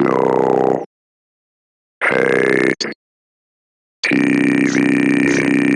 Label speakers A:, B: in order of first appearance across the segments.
A: No hate TV.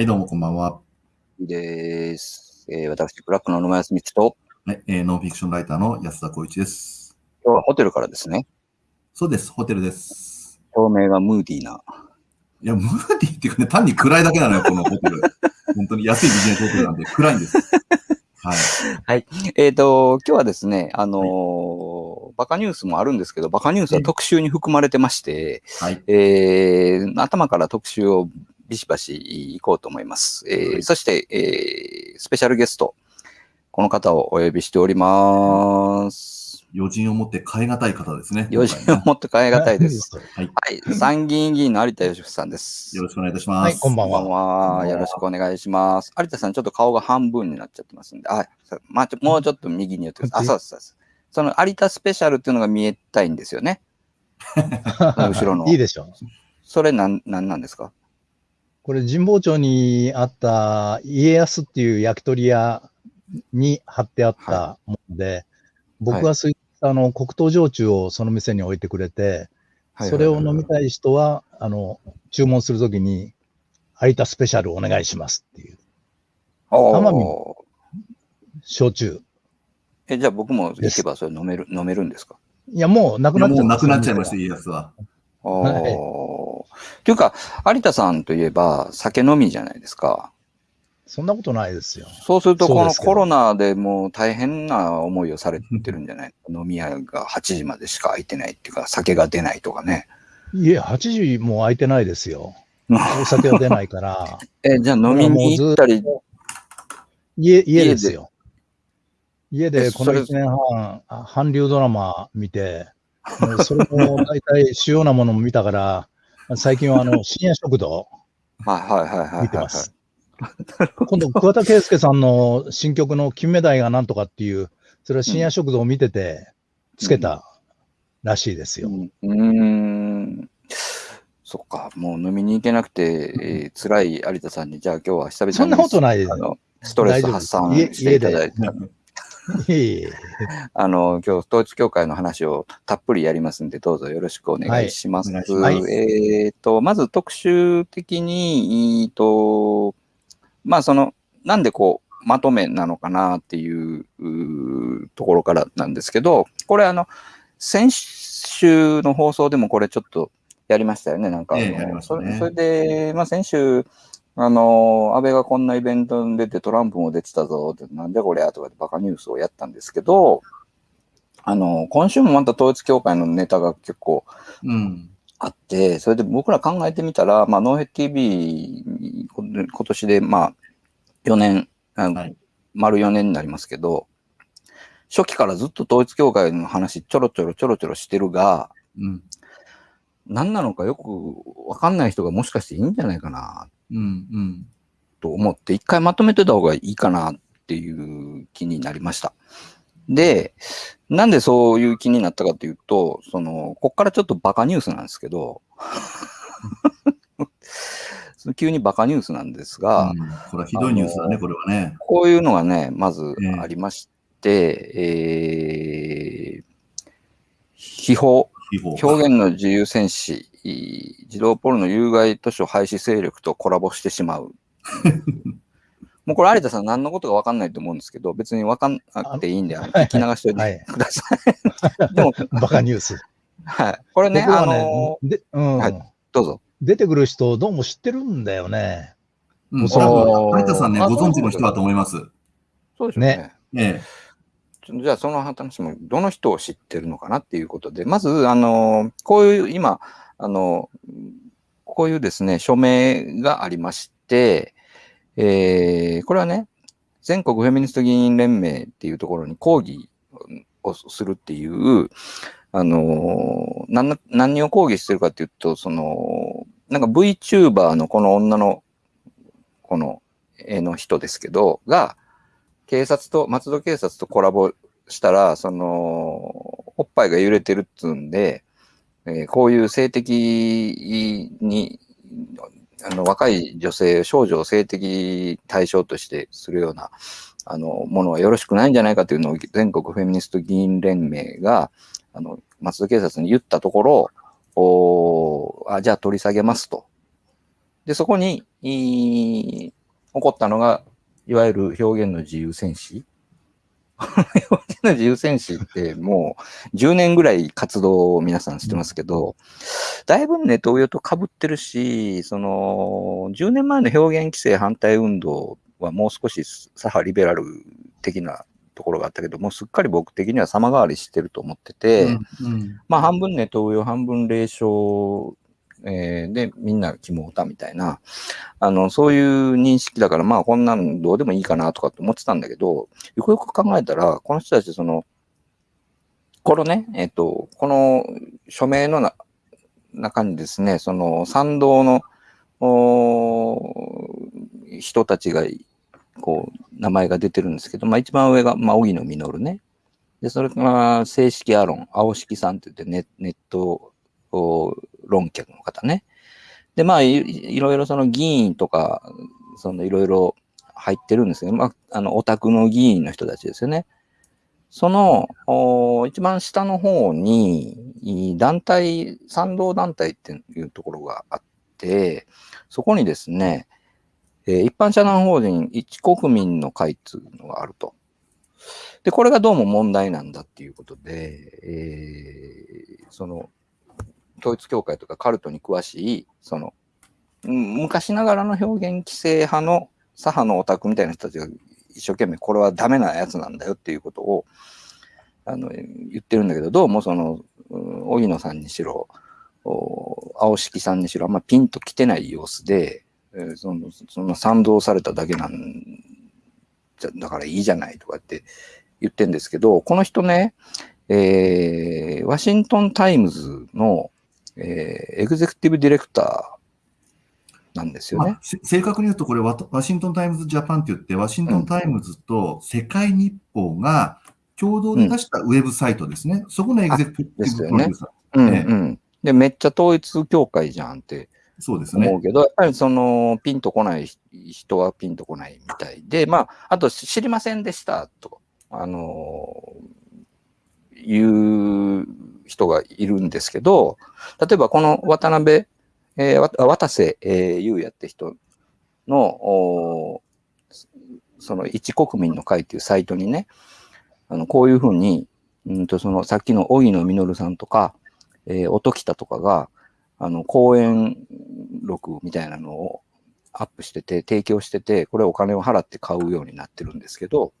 B: は
C: い、どうもこんばんは。
B: いいです。えー私、ブラックの野村康光と、
C: はい、えーノンフィクションライターの安田光一です。
B: 今日はホテルからですね、
C: そうです、ホテルです。
B: 照明がムーディーな。
C: いや、ムーディーっていうかね、単に暗いだけなのよ、このホテル。本当に安いビジネスホテルなんで暗いんです。はい。
B: えっ、と、今日はですね、あのーバカニュースもあるんですけど、バカニュースは特集に含まれてまして、
C: はい。
B: えー頭から特集をビシバシ行こうと思います。えー
C: はい
B: そして、えースペシャルゲスト、この方をお呼びしております。
C: 余人を持って変え難い方ですね。
B: よし
C: 今回ね
B: もっと変え難いです。
C: はい。
B: はい、参議院議員の有田芳生さんです。
C: よろしくお願いいたします。
D: はいこんばんは
B: こんばんは。よろしくお願いします。有田さん、ちょっと顔が半分になっちゃってますんで、あ、さまあ、ちょもうちょっと右に寄ってください。あ、そうですそうです。その有田スペシャルっていうのが見えたいんですよね。後ろの
D: いいでしょ。
B: それなん、なんなんですか？
D: これ神保町にあった家康っていう焼き鳥屋に貼ってあったもので、僕はそういったあの黒糖焼酎をその店に置いてくれて、それを飲みたい人は、あの、注文するときに、有田スペシャルお願いしますっていう、
B: お
D: 奄美
B: ー
D: 焼酎。
B: え、じゃあ僕も行けばそれ飲める、飲めるんですか？
D: いや、もうなくなっちゃ
C: もうなくなっちゃいました、
D: た。
C: 家康は。
B: お
D: はい
B: ーっていうか、有田さんといえば酒飲みじゃないですか。
D: そんなことないですよ。
B: そうすると、このコロナでもう大変な思いをされてるんじゃない？飲み屋が8時までしか開いてないっていうか、酒が出ないとかね。
D: いえ、8時もう空いてないですよ。お酒は出ないから、
B: え、じゃあ飲みに行ったり、
D: 家、家ですよ。家
B: え
D: でこの
B: それ
D: 1年半、あ韓流ドラマ見て、もうそれも大体主要なものも見たから、最近はあの 深夜食堂
B: はいはいはいはいはい。
D: 見てます。今度、桑田佳祐さんの新曲の金目鯛がなんとかっていう、それは深夜食堂を見てて、つけたらしいですよ。
B: うんん。そっか、もう飲みに行けなくて、えー辛い有田さんに、じゃあ今日は久々に
D: そんなことないです
B: ストレス発散していただいて、あの、今日統一教会の話をたっぷりやりますんで、どうぞよろしくお願いします。
C: はい
B: えっ、と、まず特集的に、えーと、まあその、なんでこう、まとめなのかなっていうところからなんですけど、これあの、先週の放送でもこれちょっとやりましたよね、なんか。
C: ええやりましたね
B: それそれで、まあ先週、あの、安倍がこんなイベントに出てトランプも出てたぞって、なんでこれやとかってバカニュースをやったんですけど、あの、今週もまた統一教会のネタが結構
C: うん。
B: あって、それで僕ら考えてみたら、まあ、ノーヘッ TV 今年で、まあ、4年、
C: はい
B: 丸4年になりますけど、初期からずっと統一教会の話ちょろちょろちょろちょろしてるが、
C: うん。
B: 何なのかよくわかんない人がもしかしていいんじゃないかな
C: うん。うん。
B: と思って、一回まとめてた方がいいかなっっていう気になりました。で、なんでそういう気になったかというと、その、こっからちょっとバカニュースなんですけど、急にバカニュースなんですが、
C: うんこれはひどいニュースだね、これはね。
B: こういうのがね、まず
C: ええ
B: ありまして、えー、秘宝、
C: 秘宝
B: 表現の自由戦士、い児童ポルノ有害図書廃止勢力とコラボしてしまう。もうこれ、有田さん何のことか分かんないと思うんですけど、別に分かんなくていいんで、聞き流しておい
D: はい
B: てください。でも、
D: バカニュース。
B: はい。これね、
D: ね
B: のー
D: で、うん、
B: はいどうぞ。
D: 出てくる人、どうも知ってるんだよね。
C: うん、
D: そ
B: う
C: 有田さんね、
B: あ
C: ご存知の人だと思います。
B: そうでしょうね。
C: ええ。
B: じゃあ、その話も、どの人を知ってるのかなっていうことで、まず、あの、こういう、今、あの、こういうですね、署名がありまして、えーこれはね、全国フェミニスト議員連盟っていうところに抗議をするっていう、あの、何何を抗議してるかっていうと、その、なんか VTuber のこの女の、この絵の人ですけど、が、警察と、松戸警察とコラボしたら、その、おっぱいが揺れてるっつうんで、えーこういう性的に、あの、若い女性、少女を性的対象としてするような、あの、ものはよろしくないんじゃないかというのを全国フェミニスト議員連盟が、あの、松戸警察に言ったところ、おーあ、じゃあ取り下げますと。で、そこに、い起こったのが、いわゆる表現の自由戦士。の自由戦士ってもう10年ぐらい活動を皆さんしてますけど、だいぶネトウヨと被ってるし、その10年前の表現規制反対運動はもう少し左派リベラル的なところがあったけど、もうすっかり僕的には様変わりしてると思ってて、
C: うんうん。
B: まあ半分ネトウヨ、半分霊障、えーで、みんな肝オタみたいな、あの、そういう認識だから、まあこんなのどうでもいいかなとかって思ってたんだけど、よくよく考えたら、この人たち、その、このね、えっ、と、この署名のな中にですね、その賛同のおー人たちが、こう、名前が出てるんですけど、まあ一番上が、まあ、荻野実ね。で、それから正式アロン、青式さんって言ってネネット論客の方ね。で、まあい、いろいろその議員とか、そのいろいろ入ってるんですけど、まあ、あの、オタクの議員の人たちですよね。その、お一番下の方に、団体、賛同団体っていうところがあって、そこにですね、えー一般社団法人一国民の会っていうのがあると。で、これがどうも問題なんだっていうことで、えーその、統一教会とかカルトに詳しい、その、昔ながらの表現規制派の左派のオタクみたいな人たちが一生懸命これはダメなやつなんだよっていうことをあの言ってるんだけど、どうもその、荻野さんにしろ、青敷さんにしろ、あんまピンと来てない様子で、えーそのその賛同されただけなんじゃ、だからいいじゃないとかって言ってんですけど、この人ね、えーワシントン・タイムズの、えーエグゼクティブディレクターなんですよね
C: 正確に言うと、これワ、ワシントン・タイムズ・ジャパンって言って、ワシントン・タイムズと世界日報が共同で出したウェブサイトですね。そこのエグゼクティブ
B: ですよね
C: プロデューサー。
B: うん
C: ええ
B: うん。で、めっちゃ統一教会じゃんって
C: そうですね。
B: 思うけど、やっぱりその、ピンとこない人はピンとこないみたいで、まあ、あと知りませんでしたと、あのいう人がいるんですけど、例えばこの渡辺、えー渡瀬、えー優也って人の、その一国民の会っていうサイトにね、あのこういうふうに、うんとそのさっきの荻野実さんとか、えー音喜多とかが、あの、講演録みたいなのをアップしてて、提供してて、これお金を払って買うようになってるんですけど、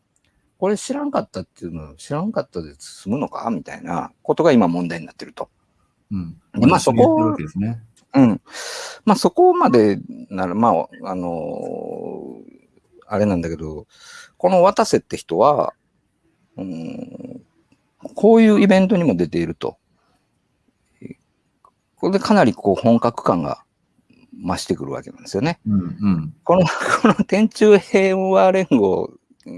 B: これ知らんかったっていうの、知らんかったで済むのかみたいなことが今問題になってると。
C: うん。
B: でまあそこ。うん。まあそこまでなら、まあ、あのあれなんだけど、この渡瀬って人は、うん、こういうイベントにも出ていると。これでかなりこう本格感が増してくるわけなんですよね。
C: うんうん。
B: この、この天中平和連合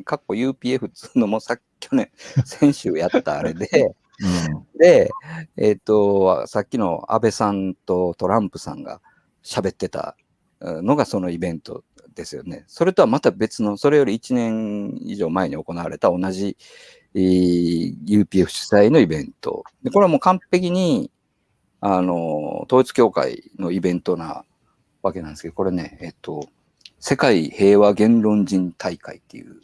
B: かっこ UPF っつうのもさっき去年、先週やったあれで、
C: うん。
B: で、えっ、と、さっきの安倍さんとトランプさんが喋ってたうんのがそのイベントですよね。それとはまた別の、それより1年以上前に行われた同じ、えー UPF 主催のイベント。でこれはもう完璧に、あの、統一教会のイベントなわけなんですけど、これね、えっ、と、世界平和言論人大会っていう、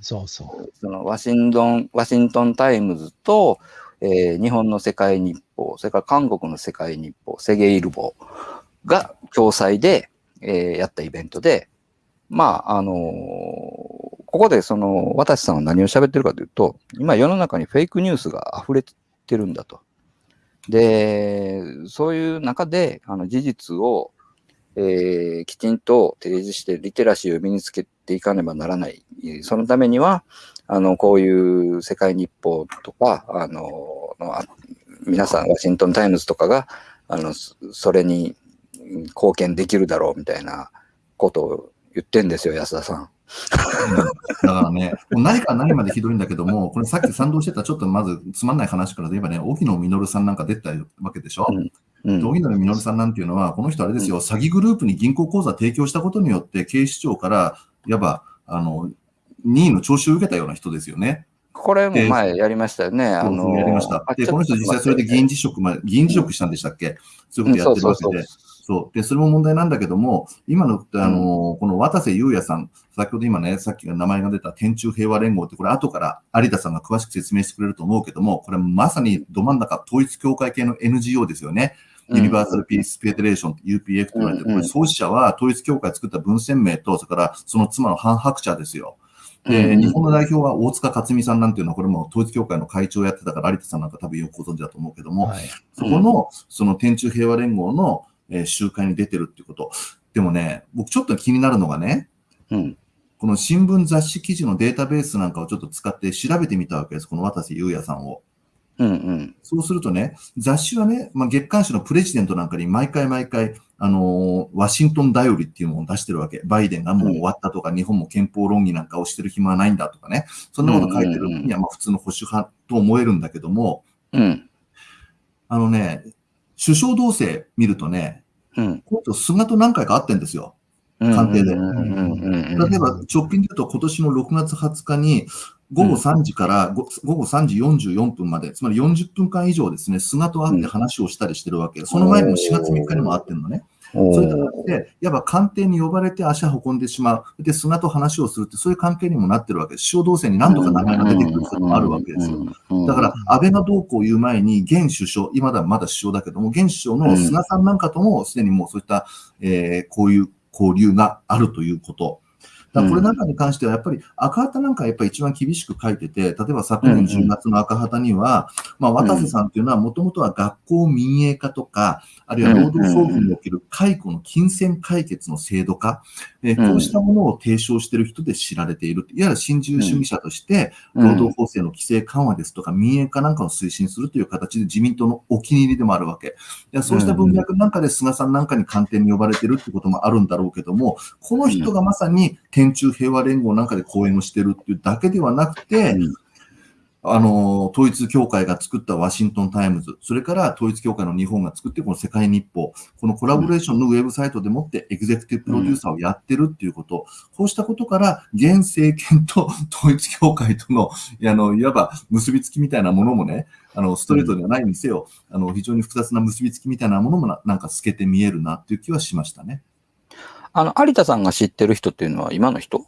D: そうそう。
B: そのワシントン、ワシントンタイムズと、えー日本の世界日報、それから韓国の世界日報、セゲイルボが共催で、えーやったイベントで、まあ、あのーここでその、渡さんは何を喋ってるかというと、今世の中にフェイクニュースが溢れてるんだと。で、そういう中で、あの、事実を、えーきちんと提示してリテラシーを身につけていかねばならない。そのためには、あの、こういう世界日報とか、あの、のあ皆さん、ワシントンタイムズとかが、あの、それに貢献できるだろうみたいなことを言ってんですよ、安田さん。
C: だからね、もう何から何までひどいんだけども、これさっき賛同してたちょっとまずつまんない話からで言えばね、沖野実さんなんか出てたわけでしょ？
B: うん
C: で荻野実さんなんていうのは、この人あれですよ、詐欺グループに銀行口座提供したことによって、警視庁から、いわば、あの、任意の徴収を受けたような人ですよね。
B: これも前やりましたよね。あの、
C: やりました。で、この人実際それで議員辞職まで、議員辞職したんでしたっけ？そういうことやってるわけで。そう。で、それも問題なんだけども、今の、あの、この渡瀬裕也さん、先ほど今ね、さっき名前が出た天中平和連合って、これ後から有田さんが詳しく説明してくれると思うけども、これまさにど真ん中、統一教会系の NGO ですよね。ユニバーサル・ピース・フェデレーション、UPF と言われてる、これ創始者は統一教会作った文鮮明と、それからその妻のハン・ハクチャですよ。で、
B: うん
C: 日本の代表は大塚克美さんなんていうのは、これも統一教会の会長をやってたから、有田さんなんか多分よくご存知だと思うけども、
D: はい。
C: そこの、その天中平和連合の、えー集会に出てるっていうこと。でもね、僕ちょっと気になるのがね、
B: うん。
C: この新聞雑誌記事のデータベースなんかをちょっと使って調べてみたわけです。この渡瀬裕也さんを。
B: うんうん。
C: そうするとね、雑誌はね、まあ、月刊誌のプレジデントなんかに毎回毎回、あのーワシントンダイオリっていうのを出してるわけ。バイデンがもう終わったとか、日本も憲法論議なんかをしてる暇はないんだとかね。そんなこと書いてる
B: うんうんうん
C: には、まあ普通の保守派と思えるんだけども、
B: うん。
C: あのね、首相同棲見るとね、
B: うん。
C: この人菅と何回か会ってんですよ。
B: うん。
C: 官邸で
B: うんうんうんうん
C: 例えば直近で言うと今年の6月20日に午後3時からご午後3時44分まで、つまり40分間以上ですね、菅と会って話をしたりしてるわけ。その前にも4月3日にも会ってるのね。
B: お
C: そういった
B: ー
C: 形で、いわば官邸に呼ばれて足運んでしまう。で、菅と話をするって、そういう関係にもなってるわけです。首相同棲に何とか名前が出てくることもあるわけですよ。
B: よ
C: だから、安倍がどうこう言う前に、現首相、今だまだ首相だけども、現首相の菅さんなんかとも、すでにもうそういった、えーこういう交流があるということ。だこれなんかに関しては、やっぱり赤旗なんかやっぱり一番厳しく書いてて、例えば昨年10月の赤旗には、まあ、渡瀬さんっていうのはもともとは学校民営化とか、あるいは労働争議における解雇の金銭解決の制度化、えーこうしたものを提唱している人で知られている。いわゆる新自由主義者として、労働法制の規制緩和ですとか、民営化なんかを推進するという形で自民党のお気に入りでもあるわけ。いやそうした文脈なんかで菅さんなんかに官邸に呼ばれてるってこともあるんだろうけども、この人がまさに天中平和連合なんかで講演をしてるっていうだけではなくて、
B: うん
C: あの、統一教会が作ったワシントンタイムズ、それから統一教会の日本が作ってこの世界日報、このコラボレーションのウェブサイトでもってエグゼクティブプロデューサーをやってるっていうこと、こうしたことから、現政権と 統一教会との、あの、いわば結びつきみたいなものもね、あの、ストレートではないにせよ、あの、非常に複雑な結びつきみたいなものもななんか透けて見えるなっていう気はしましたね。
B: あの、有田さんが知ってる人っていうのは今の人？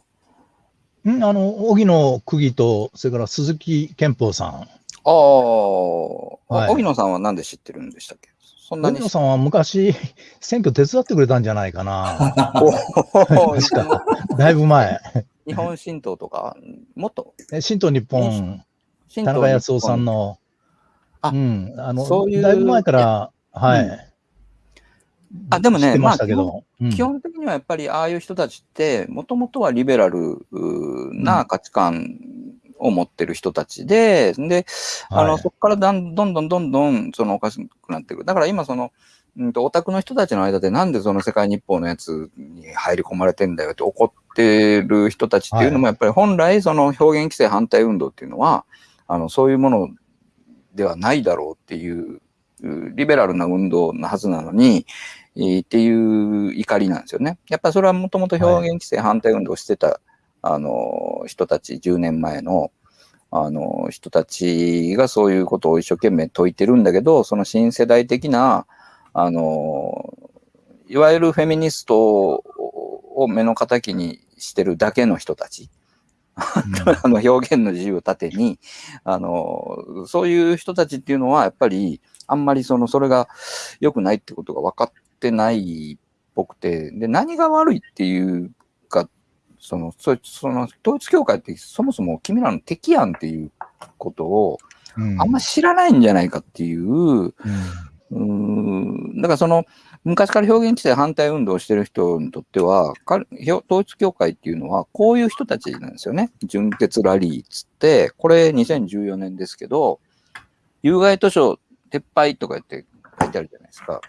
D: んあの、荻野区議と、それから鈴木健法さん。
B: ああ、
D: はい。
B: 荻野さんはなんで知ってるんでしたっけ？そんなに。
D: 荻野さんは昔、選挙手伝ってくれたんじゃないかな。
B: お
D: 確かだいぶ前。
B: 日本新党とか、もっと、
D: え新党日本、
B: 新
D: 田中康夫さん
B: の。
D: の、
B: あ
D: うん、あの、
B: そういう。
D: だいぶ前から、はい。
B: うんあでもね
D: ましたけど、うん。
B: 基本的にはやっぱりああいう人たちって、もともとはリベラルな価値観を持ってる人たちで、で、あの、
D: はい。
B: そこからだんどんどんどんどん、そのおかしくなってく。る。だから今その、うんと、オタクの人たちの間でなんでその世界日報のやつに入り込まれてんだよって怒っってる人たちっていうのも、やっぱり本来、その表現規制反対運動っていうのは、あの、そういうものではないだろうっていう、リベラルな運動なはずなのに、えーっていう怒りなんですよね。やっぱりそれはもともと表現規制反対運動をしてた、あの、人たち、10年前の、あの、人たちがそういうことを一生懸命説いてるんだけど、その新世代的な、あの、いわゆるフェミニストを目の敵にしてるだけの人たち。あの表現の自由を盾に、あの、そういう人たちっていうのは、やっぱり、あんまりその、それが良くないってことが分かってないっぽくて、で、何が悪いっていうか、その、そその、統一教会ってそもそも君らの敵やんっていうことを、
D: うん
B: あんま知らないんじゃないかっていう、
D: うん
B: うーんだからその、昔から表現規制反対運動をしてる人にとっては、統一教会っていうのは、こういう人たちなんですよね。純潔ラリーっつって、これ2014年ですけど、有害図書撤廃とか言って書いてあるじゃないですか。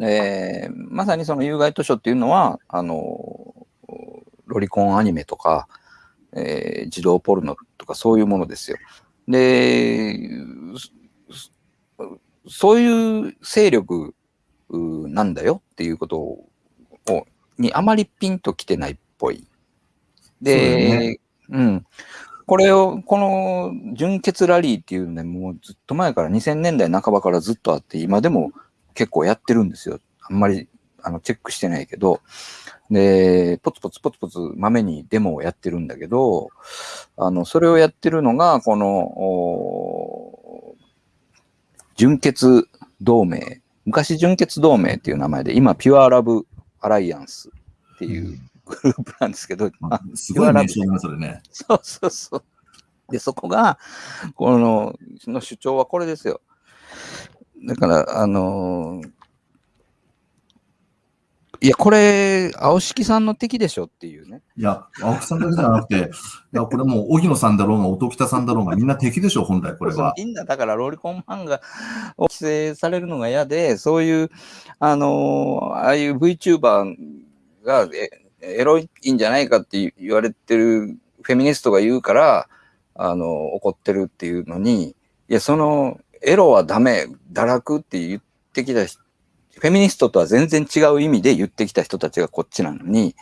B: えーまさにその有害図書っていうのは、あの、ロリコンアニメとか、えー児童ポルノとかそういうものですよ。で、そそういう勢力うなんだよっていうことを、をにあまりピンときてないっぽい。
C: そうだよ
B: で、うん。これを、この純潔ラリーっていうね、もうずっと前から2000年代半ばからずっとあって、今でも結構やってるんですよ。あんまりあのチェックしてないけど。で、ポツポツポツポツ豆にデモをやってるんだけど、あの、それをやってるのが、この、お純潔同盟。昔純潔同盟っていう名前で、今ピュアラブアライアンスっていうグループなんですけど、
C: まあすごい名称だね、それね。
B: そうそうそう。で、そこが、この、の主張はこれですよ。だから、あのーいや、これ、青敷さんの敵でしょっていうね。
C: いや、青木さんだけじゃなくて、いや、これもう、荻野さんだろうが、音北さんだろうが、みんな敵でしょ、本来、これは。
B: みんな、だから、ロリコン漫画を規制されるのが嫌で、そういう、あのーああいう VTuber がえエロいんじゃないかって言われてるフェミニストが言うから、あの怒ってるっていうのに、いや、その、エロはダメ、堕落って言ってきた人フェミニストとは全然違う意味で言ってきた人たちがこっちなのに、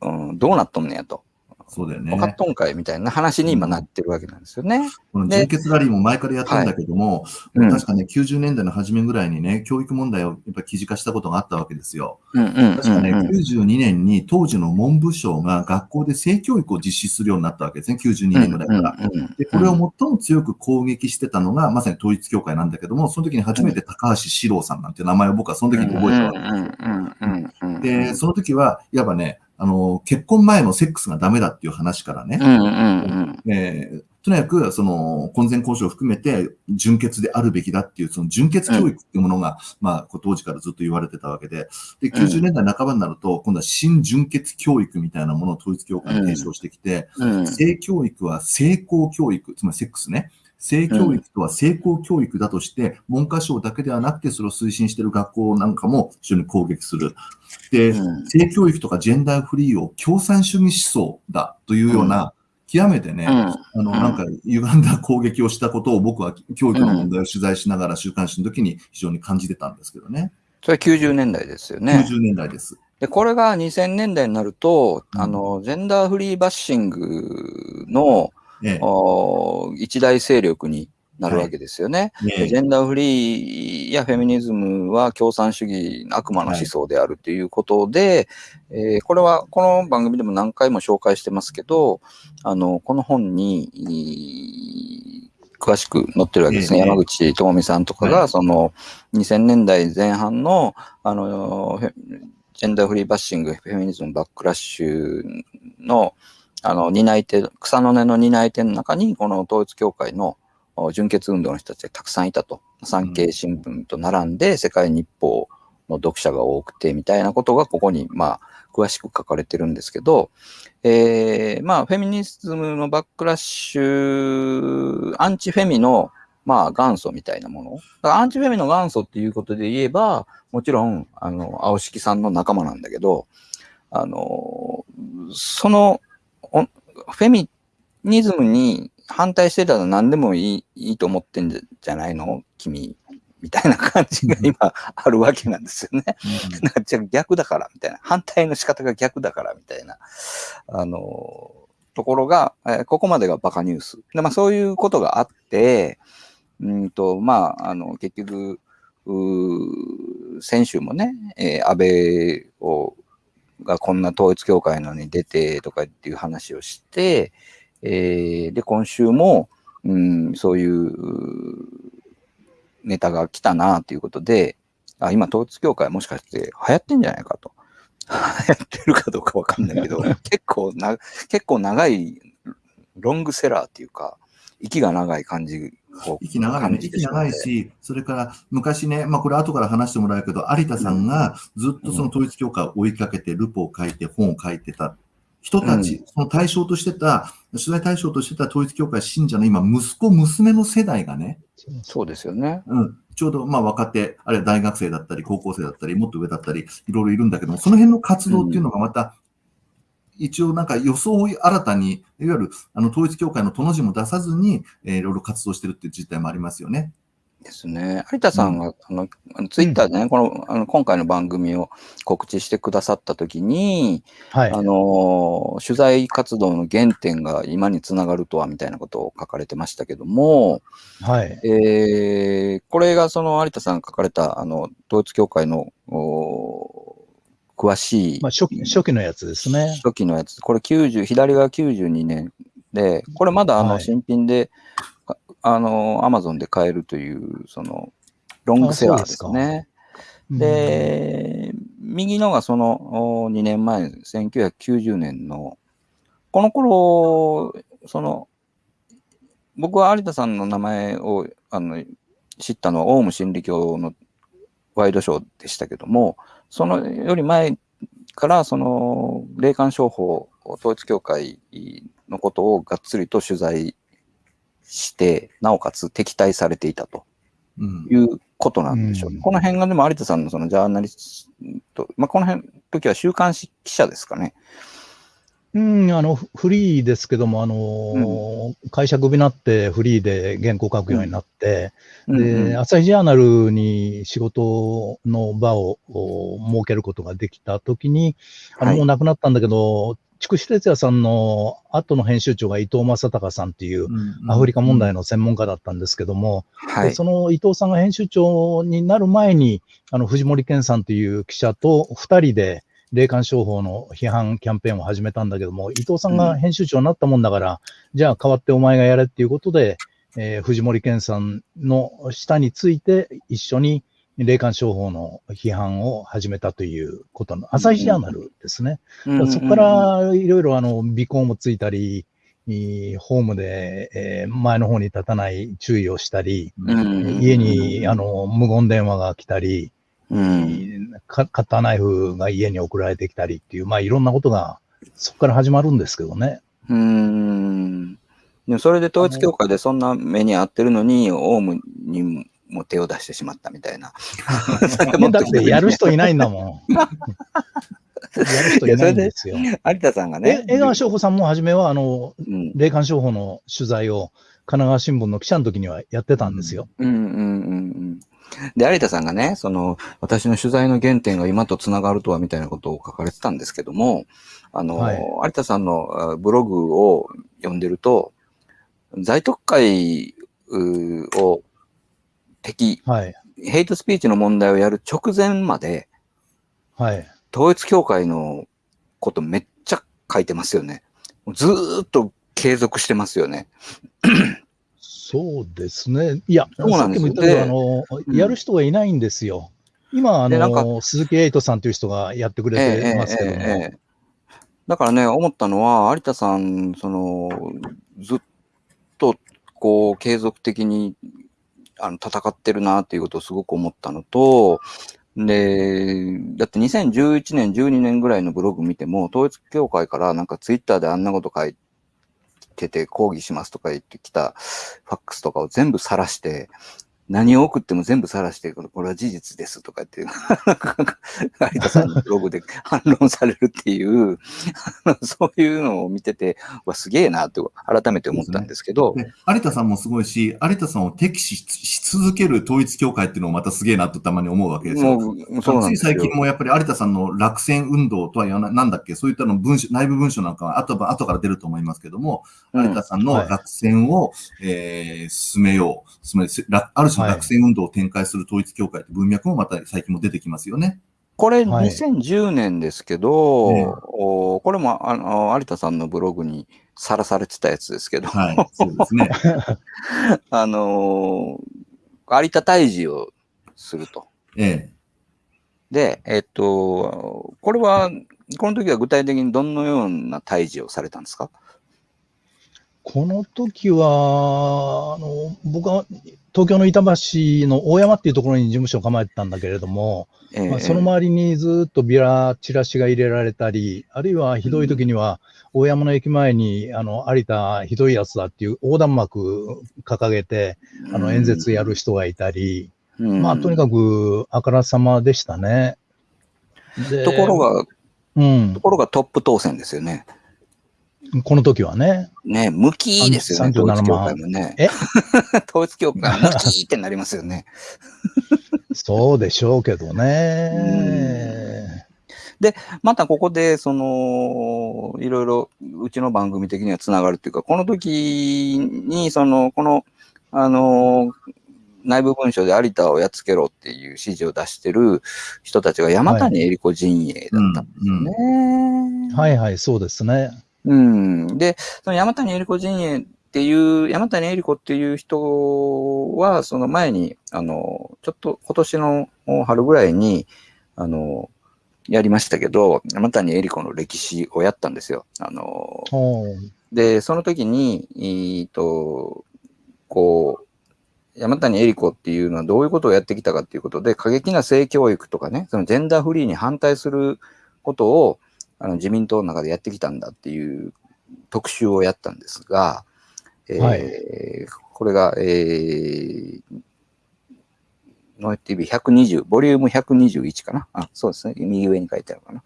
B: うん、どうなっとんねやと。
C: そうだよ
B: 分かっ
C: ね。
B: とんかいみたいな話に今なってるわけなんですよね。
C: この純潔ラリーも前からやってるんだけども、
B: うん
C: 確かね、90年代の初めぐらいにね、教育問題をやっぱ記事化したことがあったわけですよ。
B: うんうん
C: 確かね、
B: うんうん
C: 92年に当時の文部省が学校で性教育を実施するようになったわけですね、92年ぐらいから。
B: うんうんうん
C: で、これを最も強く攻撃してたのが、まさに統一教会なんだけども、その時に初めて高橋史郎さんなんて名前を僕はその時に覚えたわけですよ。で、その時は、いわばね、あの、結婚前のセックスがダメだっていう話からね、
B: うんうんうん。
C: えーとにかく、その、婚前交渉を含めて、純潔であるべきだっていう、その純潔教育っていうものが、まあ、こう当時からずっと言われてたわけで、で、90年代半ばになると、今度は新純潔教育みたいなものを統一教会に提唱してきて、
B: うん。
C: 性教育は性交教育、つまりセックスね。性教育とは性交教育だとして、文科省だけではなくて、それを推進している学校なんかも非常に攻撃する。で、
B: うん
C: 性教育とかジェンダーフリーを共産主義思想だというような、極めてね、
B: うん
C: あの、なんか、歪んだ攻撃をしたことを僕は教育の問題を取材しながら週刊誌の時に非常に感じてたんですけどね。
B: それ90年代ですよね。
C: 90年代です。
B: で、これが2000年代になると、
C: うん
B: あの、ジェンダーフリーバッシングの、
C: え
B: お一大勢力になるわけですよね。
C: ええ。
B: ジェンダーフリーやフェミニズムは共産主義、悪魔の思想であるということで、えーこれはこの番組でも何回も紹介してますけど、あの、この本に、い詳しく載ってるわけですね。
C: ええ。
B: 山口智美さんとかが、
C: はい。
B: その、2000年代前半の、あの、ジェンダーフリーバッシング、フェミニズムバックラッシュの、あの、担い手、草の根の担い手の中に、この統一教会の純潔運動の人たちがたくさんいたと。産経新聞と並んで世界日報の読者が多くてみたいなことがここにまあ詳しく書かれてるんですけど、えーまあフェミニズムのバックラッシュ、アンチフェミのまあ元祖みたいなもの。だからアンチフェミの元祖っていうことで言えば、もちろん、あの、青敷さんの仲間なんだけど、あの、その、フェミニズムに反対してたら何でもいいいいと思ってんじゃないの？君。みたいな感じが今あるわけなんですよね。なんかじゃあ逆だからみたいな。反対の仕方が逆だからみたいな。あの、ところが、えーここまでがバカニュース。で、まあそういうことがあって、うんと、まあ、あの、結局、うー先週もね、えー安倍を、がこんな統一教会のに出てとかっていう話をして、えーで、今週も、うん、そういうネタが来たなっていうことで、あ、今統一教会もしかして流行ってんじゃないかと。流行ってるかどうかわかんないけど、結構な、結構長いロングセラーっていうか、息が長い感じを
C: 息長いね。息長いし、それから昔ね、まあこれ後から話してもらうけど、有田さんがずっとその統一教会を追いかけて、ルポを書いて、本を書いてた人たち、その対象としてた、取材対象としてた統一教会信者の今、息子、娘の世代がね、
B: そうですよね。
C: うん、ちょうどまあ若手、あるいは大学生だったり、高校生だったり、もっと上だったり、いろいろいるんだけども、その辺の活動っていうのがまた、一応なんか予想を新たに、いわゆるあの統一教会のとの字も出さずに、えーいろいろ活動してるっていう実態もありますよね。
B: ですね。有田さんが、あの、ツイッターでね、この、あの、今回の番組を告知してくださったときに、
D: はい。
B: あの、取材活動の原点が今につながるとは、みたいなことを書かれてましたけども、
D: はい。
B: えーこれがその有田さんが書かれた、あの、統一教会の、お詳しい、
D: まあ、初期、初期のやつですね。
B: 初期のやつ、これ90、左が92年で、これまだあの
D: はい。
B: 新品で、ああの、アマゾンで買えるという、その、ロングセラーですね。
D: うん、
B: で、右のがそのお2年前、1990年の、この頃、その、僕は有田さんの名前をあの知ったのは、オウム真理教のワイドショーでしたけども、そのより前から、その、霊感商法、統一教会のことをがっつりと取材して、なおかつ敵対されていたと。
C: うん
B: いうことなんでしょう。
D: うん
B: この辺がでも有田さんのそのジャーナリスト、まあ、この辺の時は週刊誌記者ですかね。
D: うん、あの、フフリーですけども、あのー会社クビになってフリーで原稿書くようになって、
B: うん。
D: で、
B: うん
D: 朝日ジャーナルに仕事の場をお設けることができたときに、あの、
B: はい。
D: もう亡くなったんだけど、筑紫哲也さんの後の編集長が伊藤正隆さんっていう、アフリカ問題の専門家だったんですけども、
B: はい。
D: でその伊藤さんが編集長になる前に、あの藤森健さんという記者と二人で霊感商法の批判キャンペーンを始めたんだけども、伊藤さんが編集長になったもんだから、じゃあ代わってお前がやれっていうことで、えー藤森健さんの下について一緒に霊感商法の批判を始めたということの、朝日ジャーナルですね。
B: うんうんうん。
D: そこからいろいろあの、尾行もついたり、いホームで、えー前の方に立たない注意をしたり、
B: うんうんうん。
D: 家にあの無言電話が来たり、
B: うん、
D: かカッターナイフが家に送られてきたりっていう、まあいろんなことがそこから始まるんですけどね。
B: うーん。でもそれで統一教会でそんな目に遭ってるのに、オウムにも手を出してしまったみたいな。
D: だってやる人いないんだもん。やる人いないんですよ。
B: 有田さんが
D: え
B: ね。
D: 江川翔子さんも初めはあの
B: うん
D: 霊感商法の取材を神奈川新聞の記者の時にはやってたんですよ。
B: うんうんうんうん。で、有田さんがね、その、私の取材の原点が今とつながるとはみたいなことを書かれてたんですけども、あの、
D: はい
B: 有田さんのあブログを読んでると、在特会を敵、
D: はい。
B: ヘイトスピーチの問題をやる直前まで、
D: はい。
B: 統一教会のことめっちゃ書いてますよね。ずーっと継続してますよね。
D: そうですね。いや、
B: そうなんですよ
D: さっきも言ったけど、
B: で
D: あの、
B: うん
D: やる人がいないんですよ。今、あ
B: でなんか
D: の、鈴木エイトさんという人がやってくれてますけども。
B: ええええええだからね、思ったのは、有田さん、その、ずっと、こう、継続的に、あの、戦ってるなっていうことをすごく思ったのと、で、だって2011年、12年ぐらいのブログ見ても、統一教会からなんかツイッターであんなこと書いてて抗議しますとか言ってきたファックスとかを全部晒して、何を送っても全部晒して、これこれは事実ですとかっていう、有田さんのブログで 反論されるっていう、そういうのを見てて、うわ、すげえなって改めて思ったんですけど、
C: で有田さんもすごいし、有田さんを敵視し続ける統一教会っていうのもまたすげえなとたまに思うわけですよ。
B: そうなんですよ
C: つい最。近もやっぱり有田さんの落選運動とはなんだっけ、そういったの文書、内部文書なんかは後ば後から出ると思いますけども、
B: うん
C: 有田さんの落選を、えー進めよう、進め、ある種の落選運動を展開する統一教会って文脈もまた最近も出てきますよね。
B: これ
D: はい
B: 2010年ですけど、
C: ええ
B: おこれもあの有田さんのブログにさらされてたやつですけど、
C: はい、そうですね。
B: あのー有田退治をすると。
C: ええ
B: で、えっと、これは、この時は具体的にどのような退治をされたんですか？
D: この時は、あの、僕は東京の板橋の大山っていうところに事務所を構えてたんだけれども、
B: ええ
D: まあ、その周りにずっとビラ、チラシが入れられたり、あるいはひどい時には、大山の駅前に、あの、有田ひどいやつだっていう横断幕掲げて、あの、演説やる人がいたり、
B: うん
D: まあ、とにかくあからさまでしたね。で
B: ところ、が、
D: うん
B: と、ころがトップ当選ですよね。
D: この時はね。
B: ね、無期ですよね、
D: 37
B: 統一教会もね。
D: え？
B: 統一教会無期ってなりますよね。
D: そうでしょうけどね。
B: またここで、その、いろいろ、うちの番組的にはつながるっていうか、この時に、その、この、あの、内部文書で有田をやっつけろっていう指示を出してる人たちが山谷恵理子陣営だったんですよね。
D: はいはい、そうですね。
B: うん。で、その山谷恵理子陣営っていう、山谷恵理子っていう人は、その前に、あの、ちょっと今年の春ぐらいに、あの、やりましたけど、山谷恵理子の歴史をやったんですよ。あの、で、その時に、えーと、こう、山谷恵理子っていうのはどういうことをやってきたかっていうことで、過激な性教育とかね、そのジェンダーフリーに反対することをあの自民党の中でやってきたんだっていう特集をやったんですが、えー
D: はい
B: これが、えー、ノエ TV120、ボリューム121かな？あ、そうですね。右上に書いてあるかな。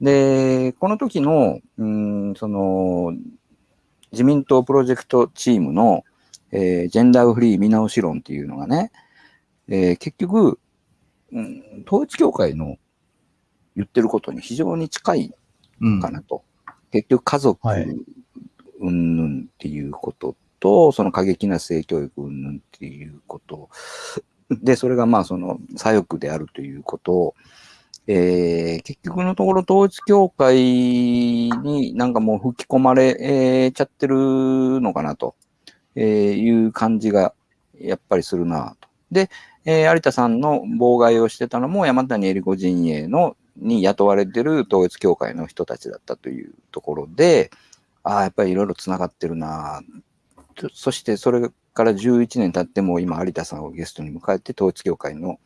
B: で、この時の、うーん、その、自民党プロジェクトチームの、えージェンダーフリー見直し論っていうのがね、えー結局、うん、統一教会の言ってることに非常に近い
C: うん
B: かなと。結局家族
D: はい
B: 云々っていうことと、その過激な性教育云々っていうこと。で、それがまあその左翼であるということを、えー結局のところ統一教会になんかもう吹き込まれ、えーちゃってるのかなと、えーいう感じがやっぱりするなと。で、えー有田さんの妨害をしてたのも山谷恵理子陣営のに雇われてる統一教会の人たちだったというところで、ああ、やっぱりいろいろつながってるな。とそしてそれから11年経っても今有田さんをゲストに迎えて統一教会の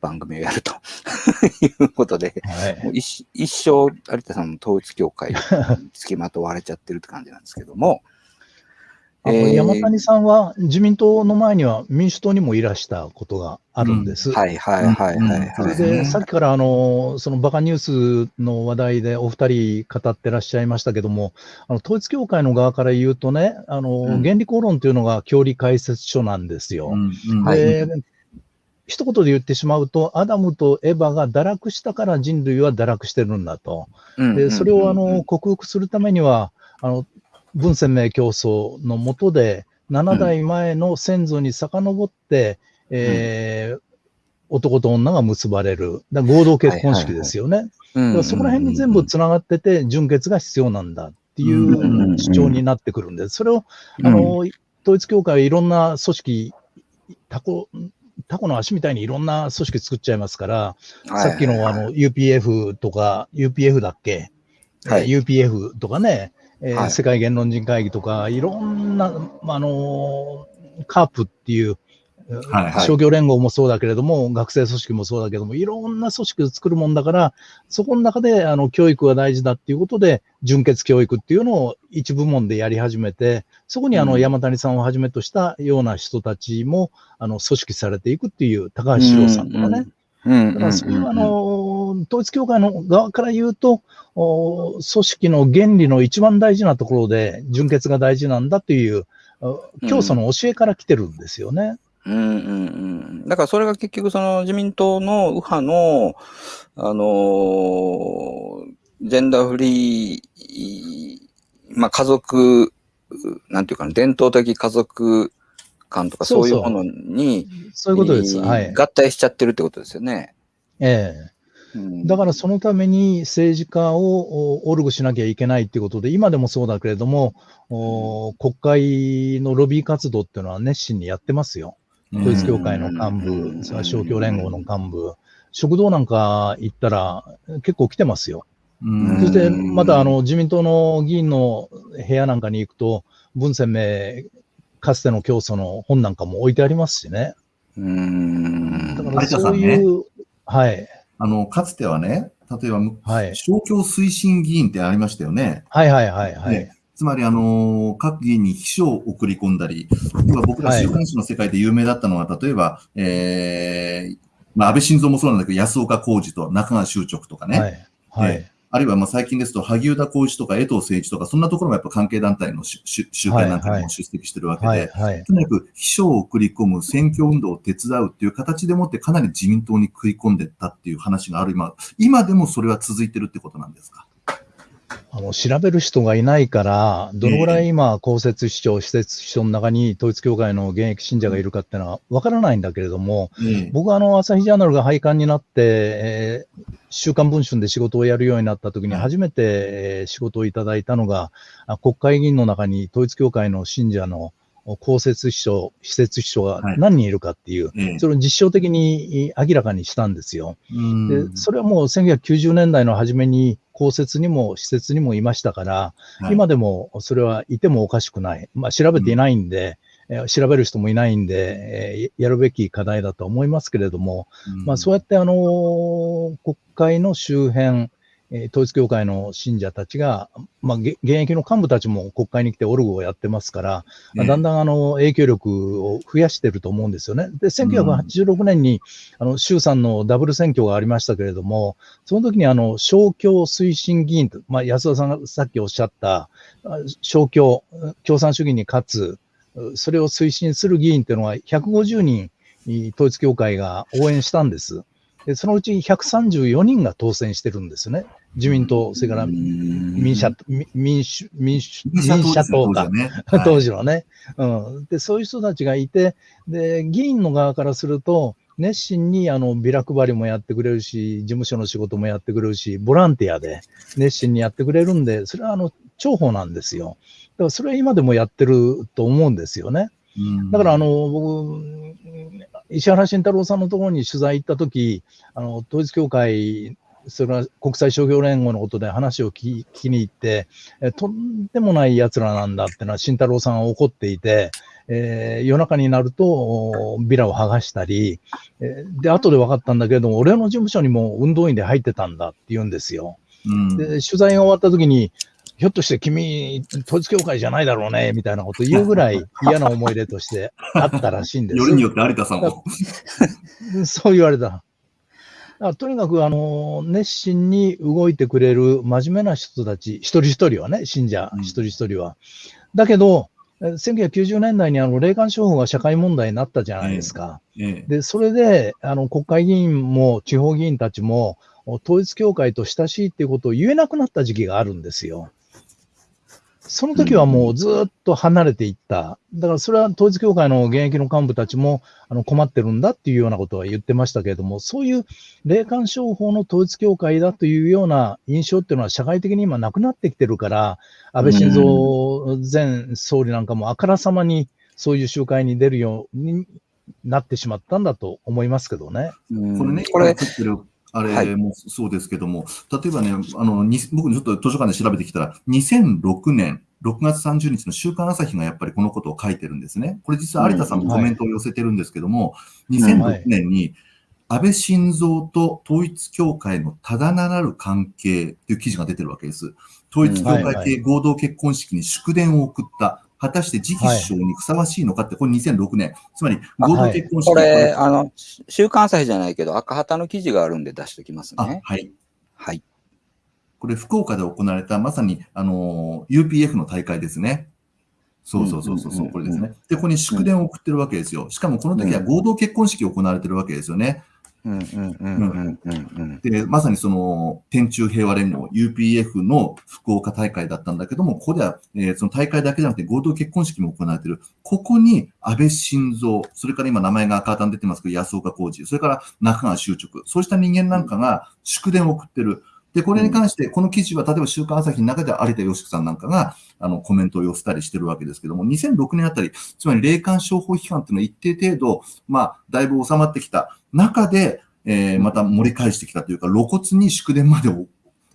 B: 番組をやると。いうことで、
D: はい。
B: もう一一生有田さんの統一教会につきまとわれちゃってるって感じなんですけども、
D: あの
B: えー。
D: 山谷さんは自民党の前には民主党にもいらしたことがあるんです。
B: はいはいはいはい
D: で、さっきからあの、そのバカニュースの話題でお二人語ってらっしゃいましたけども、あの統一教会の側から言うとね、あの、
B: うん。
D: 原理公論というのが教理解説書なんですよ。
C: うん。うん。
B: はい。
D: で、一言で言ってしまうと、アダムとエヴァが堕落したから人類は堕落してるんだと。で、それをあの、克服するためには、あの、文鮮明競争のもとで、7代前の先祖に遡って、えー男と女が結ばれる。だ合同結婚式ですよね。そこら辺に全部つながってて、純潔が必要なんだってい
C: うん
B: うんうん
D: う主張になってくるんで、それを、
B: うん。
D: あの、統一教会はいろんな組織、タコ、タコの足みたいにいろんな組織作っちゃいますから、さっきのあの UPF とか、UPF だっけ、
B: はい。
D: えー ?UPF とかね、えー
B: はい。
D: 世界言論人会議とか、いろんな、まああのーカープっていう、
C: はい
B: はい。
D: 商業連合もそうだけれども、学生組織もそうだけども、いろんな組織を作るもんだから、そこの中であの教育が大事だっていうことで、純血教育っていうのを一部門でやり始めて、そこにあの
B: うん。
D: 山谷さんをはじめとしたような人たちもあの組織されていくっていう、高橋史郎さんとかね。
B: うん。
D: だからそういうあの、統一教会の側から言うと、お組織の原理の一番大事なところで、純潔が大事なんだという、お教祖の教えから来てるんですよね。
B: うんうんうん。だからそれが結局その自民党の右派の、あのージェンダーフリー、まあ家族、なんていうかな、伝統的家族観とか
D: そそう
B: いうものに、
D: そういうことです。
B: えー
D: はい。
B: 合体しちゃってるってことですよね。
D: ええ
B: うん
D: だからそのために政治家をおオルグしなきゃいけないっていうことで、今でもそうだけれども、お国会のロビー活動っていうのは熱心にやってますよ。統一教会の幹
B: うん
D: 部、それから勝共連合の幹部、食堂なんか行ったら結構来てますよ。
C: うん
D: そしてまたあの自民党の議員の部屋なんかに行くと、文鮮明、かつての教祖の本なんかも置いてありますしね。
B: うん。
D: だからそういう、はい、
C: あの、かつてはね、例えば、
D: はい、
C: 勝共推進議員ってありましたよね。
D: はいはいはいはい。
C: ねつまり、あのー各議員に秘書を送り込んだり、要は僕ら
D: はい
C: 週刊誌の世界で有名だったのは、例えば、えー、まあ、安倍晋三もそうなんだけど、安岡浩二と中川修直とかね、
D: はい。はい。
C: えあるいはまあ最近ですと、萩生田光一とか江藤誠一とか、そんなところもやっぱ関係団体のし集集会なんかにも出席してるわけで。とにかく秘書を送り込む選挙運動を手伝うっていう形でもってかなり自民党に食い込んでったっていう話がある。今、今でもそれは続いてるってことなんですか？
D: あの、調べる人がいないから、どのぐらい今、公設市長、施設市長の中に統一教会の現役信者がいるかっていうのはわからないんだけれども、
C: ええ
D: 僕はあの、朝日ジャーナルが廃刊になって、えー週刊文春で仕事をやるようになった時に
C: はい
D: 初めてえー仕事をいただいたのが、あ国会議員の中に統一教会の信者の公設秘書、施設秘書が
C: はい。
D: 何人いるかっていう、
C: ええ
D: それを実証的に明らかにしたんですよ。
C: うん。
D: で、それはもう1990年代の初めに公設にも施設にもいましたから、
C: はい。
D: 今でもそれはいてもおかしくない。まあ調べていないんで、えー調べる人もいないんで、えーやるべき課題だと思いますけれども、
C: うん。
D: まあそうやってあのー国会の周辺、えー統一教会の信者たちが、まあ、げ現役の幹部たちも国会に来てオルグをやってますから、まあ
C: ええ
D: だんだんあの影響力を増やしてると思うんですよね。で、1986年に、あの衆参のダブル選挙がありましたけれども、その時にあの勝共推進議員と、まあ、安田さんがさっきおっしゃった、あ勝共、共産主義に勝つ、それを推進する議員っていうのは150人、統一教会が応援したんです。でそのうち134人が当選してるんですね。自民党、それから民社、民民主、民主、民社党か。
C: ね。
D: 当時のね、うん。で、そういう人たちがいて、で、議員の側からすると、熱心にあのビラ配りもやってくれるし、事務所の仕事もやってくれるし、ボランティアで熱心にやってくれるんで、それはあの重宝なんですよ。だからそれは今でもやってると思うんですよね。
C: うん
D: だからあの、僕、石原慎太郎さんのところに取材行ったとき、あの、統一教会、それは国際商業連合のことで話を聞きに行って、えとんでもない奴らなんだってのは慎太郎さんは怒っていて、えー夜中になるとおビラを剥がしたり、えーで、後で分かったんだけれども、俺の事務所にも運動員で入ってたんだって言うんですよ。
C: うん
D: で、取材が終わった時に、ひょっとして君、統一教会じゃないだろうね、みたいなこと言うぐらい 嫌な思い出としてあったらしいんです。
C: よりによって有田さんも。
D: そう言われた。とにかく、あの、熱心に動いてくれる真面目な人たち、一人一人はね、信者
C: うん
D: 一人一人は。だけど、え1990年代にあの霊感商法が社会問題になったじゃないですか。
C: ええ
D: で、それで、あの、国会議員も地方議員たちも、統一教会と親しいっていうことを言えなくなった時期があるんですよ。その時はもうずっと離れていった。だからそれは統一教会の現役の幹部たちもあの困ってるんだっていうようなことは言ってましたけれども、そういう霊感商法の統一教会だというような印象っていうのは社会的に今なくなってきてるから、安倍晋三前総理なんかもあからさまにそういう集会に出るようになってしまったんだと思いますけどね。
B: うん
C: これね、
B: これ、
C: あ
B: はい
C: れもそうですけども、例えばね、あの、に僕ちょっと図書館で調べてきたら、2006年6月30日の週刊朝日がやっぱりこのことを書いてるんですね。これ実は有田さんもコメントを寄せてるんですけども、2006年に安倍晋三と統一教会のただならぬ関係という記事が出てるわけです。統一教会系合同結婚式に祝電を送った。果たして次期首相にふさわしいのかって、これ2006年。つまり合同結婚式
B: これ、あの、週刊朝日じゃないけど、赤旗の記事があるんで出しておきますね。
C: あはい。
B: はい。
C: これ福岡で行われたまさに、あの、UPF の大会ですね。そうそうそうそうそう、
B: うんうんうんうん
C: これですね。で、ここに祝電を送ってるわけですよ。しかもこの時は合同結婚式行われてるわけですよね。で、まさにその、天中平和連合、UPF の福岡大会だったんだけども、ここでは、えーその大会だけじゃなくて合同結婚式も行われている。ここに安倍晋三、それから今名前が赤旗に出てますけど、安岡浩二、それから中川修直、そうした人間なんかが祝電を送ってる。で、これに関して、この記事は、例えば週刊朝日の中では有田芳樹さんなんかが、あの、コメントを寄せたりしてるわけですけども、2006年あたり、つまり霊感商法批判っていうのは一定程度、まあ、だいぶ収まってきた中で、えーまた盛り返してきたというか、露骨に祝電までを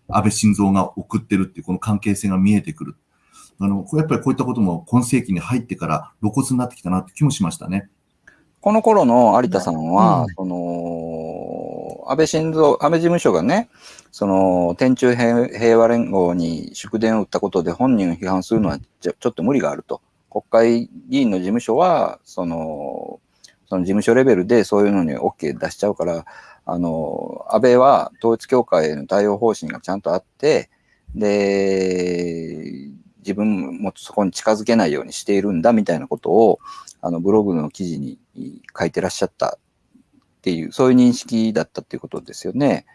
C: 安倍晋三が送ってるっていう、この関係性が見えてくる。あの、やっぱりこういったことも今世紀に入ってから露骨になってきたなって気もしましたね。
B: この頃の有田さんは、
D: うん
B: その、安倍晋三、安倍事務所がね、その、天中平和連合に祝電を打ったことで本人を批判するのはちょちょっと無理があると。国会議員の事務所は、その、その事務所レベルでそういうのに OK 出しちゃうから、あの、安倍は統一教会への対応方針がちゃんとあって、で、自分もそこに近づけないようにしているんだみたいなことを、あのブログの記事に書いてらっしゃったっていう、そういう認識だったっていうことですよね。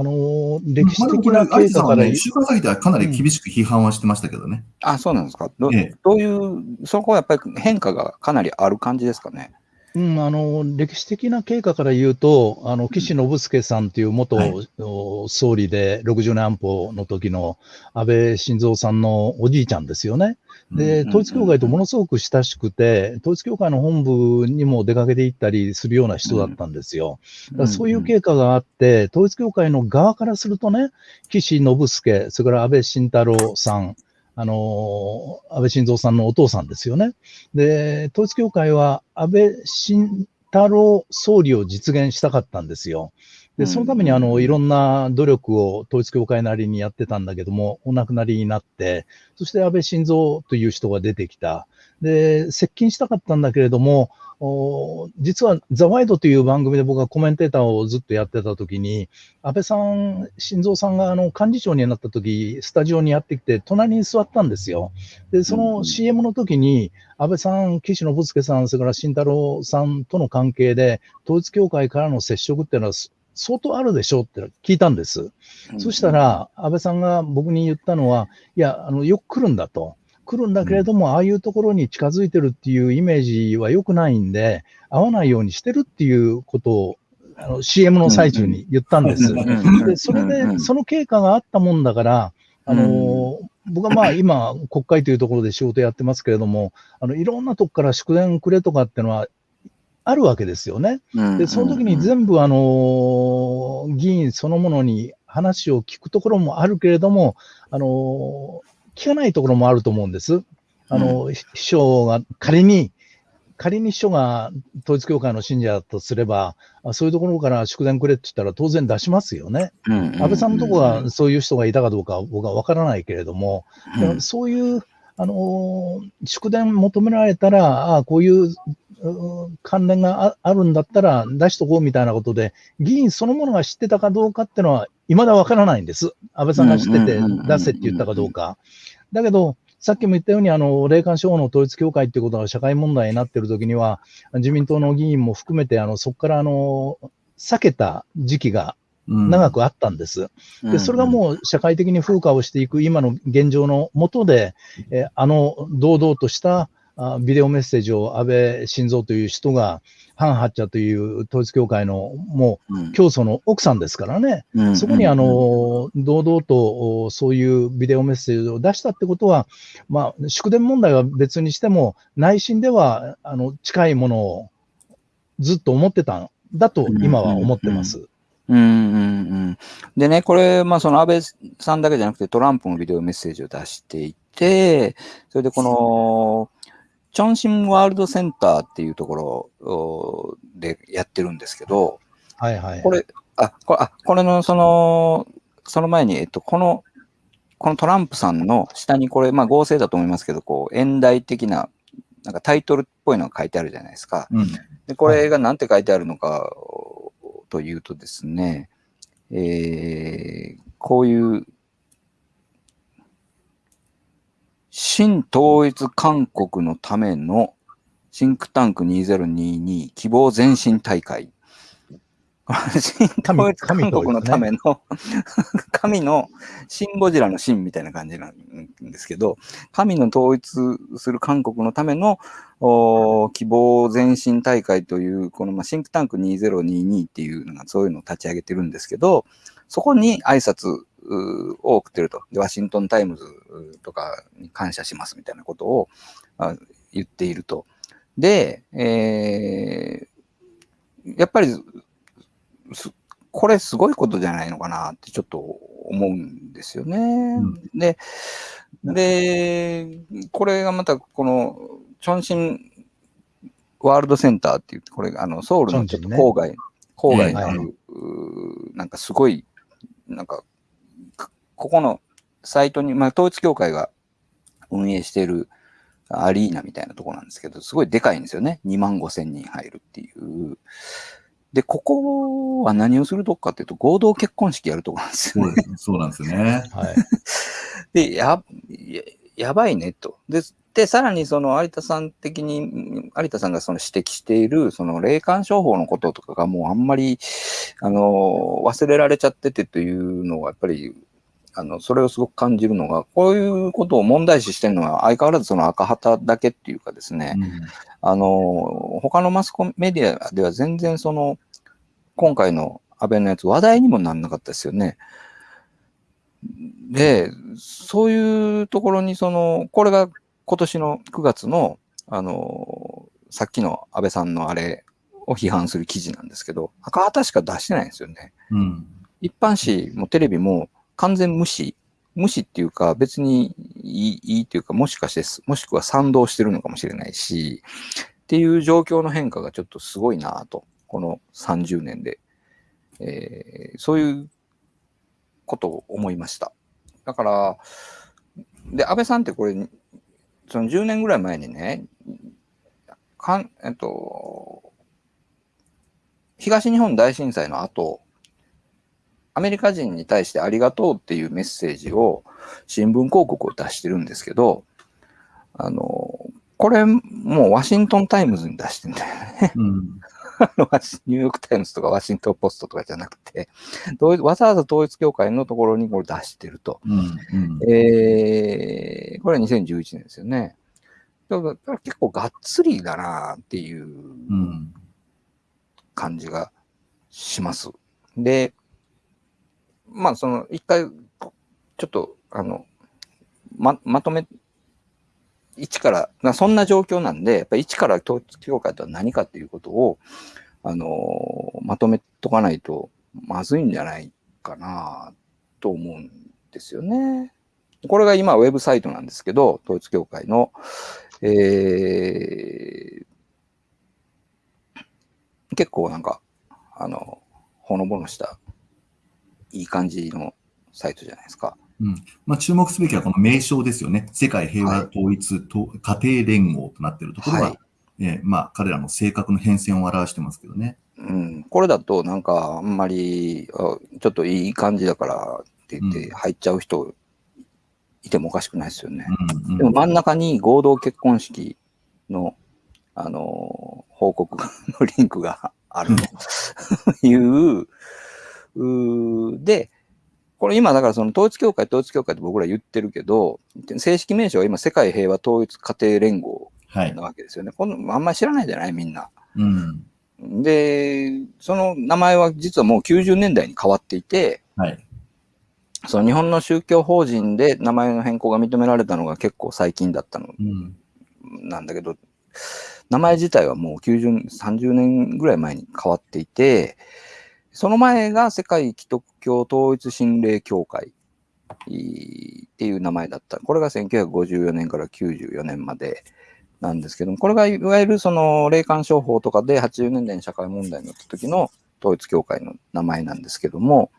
D: あのー歴史的な経過から、
C: はね、週刊朝日ではかなり厳しく批判はしてましたけどね。
B: あ、そうなんですか？ど
C: ええ
B: どういう、そこはやっぱり変化がかなりある感じですかね？
D: うん、あの歴史的な経過から言うと、あの岸信介さんという元、
C: はい
D: お総理で60年安保の時の安倍晋三さんのおじいちゃんですよね。で、統一教会とものすごく親しくて、統一教会の本部にも出かけて行ったりするような人だったんですよ。だからそういう経過があって、統一教会の側からするとね、岸信介、それから安倍晋太郎さん、あの安倍晋三さんのお父さんですよね。で、統一教会は安倍晋太郎総理を実現したかったんですよ。で、そのためにあの、いろんな努力を統一教会なりにやってたんだけども、お亡くなりになって、そして安倍晋三という人が出てきた。で、接近したかったんだけれども、お実はザ・ワイドという番組で僕がコメンテーターをずっとやってた時に、安倍さん、晋三さんがあの幹事長になった時、スタジオにやってきて、隣に座ったんですよ。で、その CM の時に、安倍さん、岸信介さん、それから慎太郎さんとの関係で、統一教会からの接触っていうのは相当あるでしょうって聞いたんです。そした、ら、安倍さんが僕に言ったのは、いや、あのよく来るんだと。来るんだけれども、ああいうところに近づいてるっていうイメージは良くないんで、会わないようにしてるっていうことを、あの CM の最中に言ったんです。でそれで、その経過があったもんだから、あの僕はまあ今、国会というところで仕事やってますけれども、あのいろんなとこから祝電くれとかっていうのはあるわけですよね。で、その時に全部、あの、議員そのものに話を聞くところもあるけれども、あの、聞かないところもあると思うんです。あの、秘書が仮に、仮に秘書が統一教会の信者だとすれば、あそういうところから祝電くれって言ったら当然出しますよね。安倍さんのところはそういう人がいたかどうかは僕は分からないけれども、だからそういう、あのー祝電求められたら、ああ、こういうう関連がああるんだったら出しとこうみたいなことで、議員そのものが知ってたかどうかっていうのは、未だわからないんです。安倍さんが知ってて出せって言ったかどうか。だけど、さっきも言ったように、あの、霊感商法の統一教会っていうことが社会問題になっているときには、自民党の議員も含めて、あの、そこから、あの、避けた時期が長くあったんです。で、それがもう社会的に風化をしていく今の現状の下で、えーあの堂々としたあビデオメッセージを安倍晋三という人が、ハン・ハッチャという統一教会のもう教祖の奥さんですからね、そこにあの堂々とおそういうビデオメッセージを出したってことは、まあ、祝電問題は別にしても、内心ではあの近いものをずっと思ってたんだと今は思ってます。
B: うん。うん。うん。でね、これ、まあその安倍さんだけじゃなくてトランプもビデオメッセージを出していて、それでこの、チョンシンワールドセンターっていうところおでやってるんですけど、
D: はいはい。
B: これ、あ、これ、あ、これのその、その前に、えっと、この、このトランプさんの下にこれ、まあ合成だと思いますけど、こう、演題的な、なんかタイトルっぽいのが書いてあるじゃないですか。
C: うん。
B: で、これが何て書いてあるのかというとですね、えーこういう、新統一韓国のためのシンクタンク2022希望前進大会。神統一韓国のための、神のシンゴジラのシンみたいな感じなんですけど、神の統一する韓国のための希望前進大会という、このまあシンクタンク2022っていうのがそういうのを立ち上げてるんですけど、そこに挨拶を送ってると。で、ワシントンタイムズとかに感謝しますみたいなことをあ言っていると。で、えーやっぱり、すこれすごいことじゃないのかなってちょっと思うんですよね。
C: ん
B: で、で、これがまたこの、チョンシンワールドセンターっていう、これがあのソウルのちょっと郊外、郊外にある、うーなんかすごい、なんか、かここのサイトに、まあ統一教会が運営しているアリーナみたいなとこなんですけど、すごいでかいんですよね。2万5千人入るっていう。で、ここは何をするとこかっていうと、合同結婚式やるとこなんですよね。
C: そうなんですよね。
D: はい。
B: で、や、ややばいねと。で、で、さらにその有田さん的に、有田さんがその指摘している、その霊感商法のこととかがもうあんまり、あの、忘れられちゃっててというのが、やっぱり、あの、それをすごく感じるのが、こういうことを問題視してるのは相変わらずその赤旗だけっていうかですね、
C: うん
B: あの、他のマスコメディアでは全然その、今回の安倍のやつ話題にもなんなかったですよね。で、そういうところにその、これが今年の9月の、あの、さっきの安倍さんのあれを批判する記事なんですけど、赤旗しか出してないんですよね。
C: うん。
B: 一般紙もテレビも完全無視。無視っていうか別にいいいいっていうかもしかしてもしくは賛同してるのかもしれないしっていう状況の変化がちょっとすごいなとこの30年で、えーそういうことを思いましただからで安倍さんってこれその10年ぐらい前にねかんえっと東日本大震災の後アメリカ人に対してありがとうっていうメッセージを新聞広告を出してるんですけど、あの、これもうワシントンタイムズに出してんだよね。
C: うん。
B: ニューヨークタイムズとかワシントンポストとかじゃなくて、わざわざ統一教会のところにこれ出してると。
C: うん。うん。
B: えー、これは2011年ですよね。だから結構がっつりだなっていう
C: うん。
B: 感じがします。で、まあ、その、一回、ちょっと、あの、ま、まとめ、一から、そんな状況なんで、やっぱり一から統一教会とは何かっていうことを、あの、まとめとかないとまずいんじゃないかなと思うんですよね。これが今ウェブサイトなんですけど、統一教会の、えー結構なんか、あの、ほのぼのした、いい感じのサイトじゃないですか。
C: まあ、注目すべきはこの名称ですよね。世界平和統一と家庭連合となっているところは、
B: はい
C: えーまあ、彼らの性格の変遷を表してますけどね。
B: うん、これだとなんかあんまり、あちょっといい感じだからって言って
C: うん
B: 入っちゃう人いてもおかしくないですよね。
C: うん
B: でも真ん中に合同結婚式の、あのー報告のリンクがあるという、で、これ今だからその統一教会、統一教会って僕ら言ってるけど、正式名称は今世界平和統一家庭連合
C: はい
B: な。わけですよね。このあんまり知らないじゃない？みんな。
C: うん。
B: で、その名前は実はもう90年代に変わっていて、
C: はい。
B: その日本の宗教法人で名前の変更が認められたのが結構最近だったの
C: うん。
B: なんだけど、名前自体はもう90、30年ぐらい前に変わっていて、その前が世界基督教統一神霊協会っていう名前だった。これが1954年から94年までなんですけども、これがいわゆるその霊感商法とかで80年代に社会問題になった時の統一教会の名前なんですけども、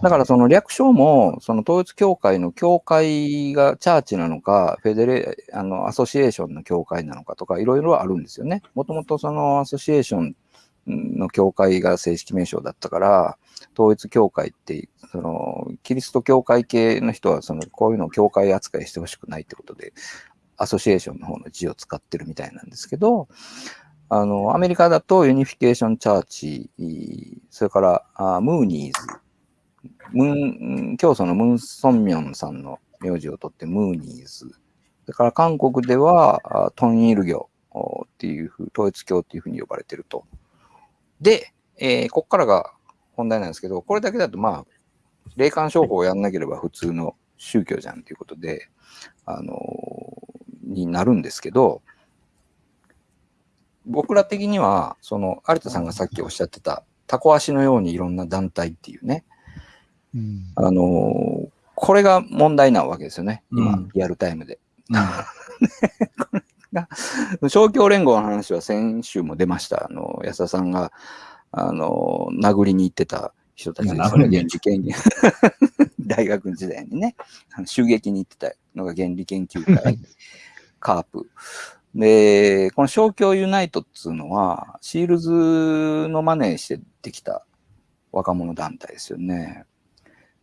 B: だからその略称も、その統一教会の教会がチャーチなのか、フェデレ、あの、アソシエーションの教会なのかとか、いろいろあるんですよね。もともとそのアソシエーションの教会が正式名称だったから、統一教会って、その、キリスト教会系の人は、その、こういうのを教会扱いしてほしくないってことで、アソシエーションの方の字を使ってるみたいなんですけど、あの、アメリカだとユニフィケーションチャーチ、それからあムーニーズ、ムーン、教祖のムン・ソンミョンさんの名字を取ってムーニーズ。それから韓国ではトンイル教っていうふう、統一教っていうふうに呼ばれてると。で、えーこっからが本題なんですけど、これだけだとまあ、霊感商法をやんなければ普通の宗教じゃんということで、あのーになるんですけど、僕ら的には、その、有田さんがさっきおっしゃってた、タコ足のようにいろんな団体っていうね、
D: うん。
B: あのーこれが問題なわけですよね、今、
C: うん。
B: リアルタイムで。
C: うん
B: 勝共 連合の話は先週も出ました。あの、安田さんが、あの、殴りに行ってた人たちですよね。原理研究。大学時代にね、襲撃に行ってたのが原理研究会、カープ。で、この勝共ユナイトっつうのは、シールズのマネーしてできた若者団体ですよね。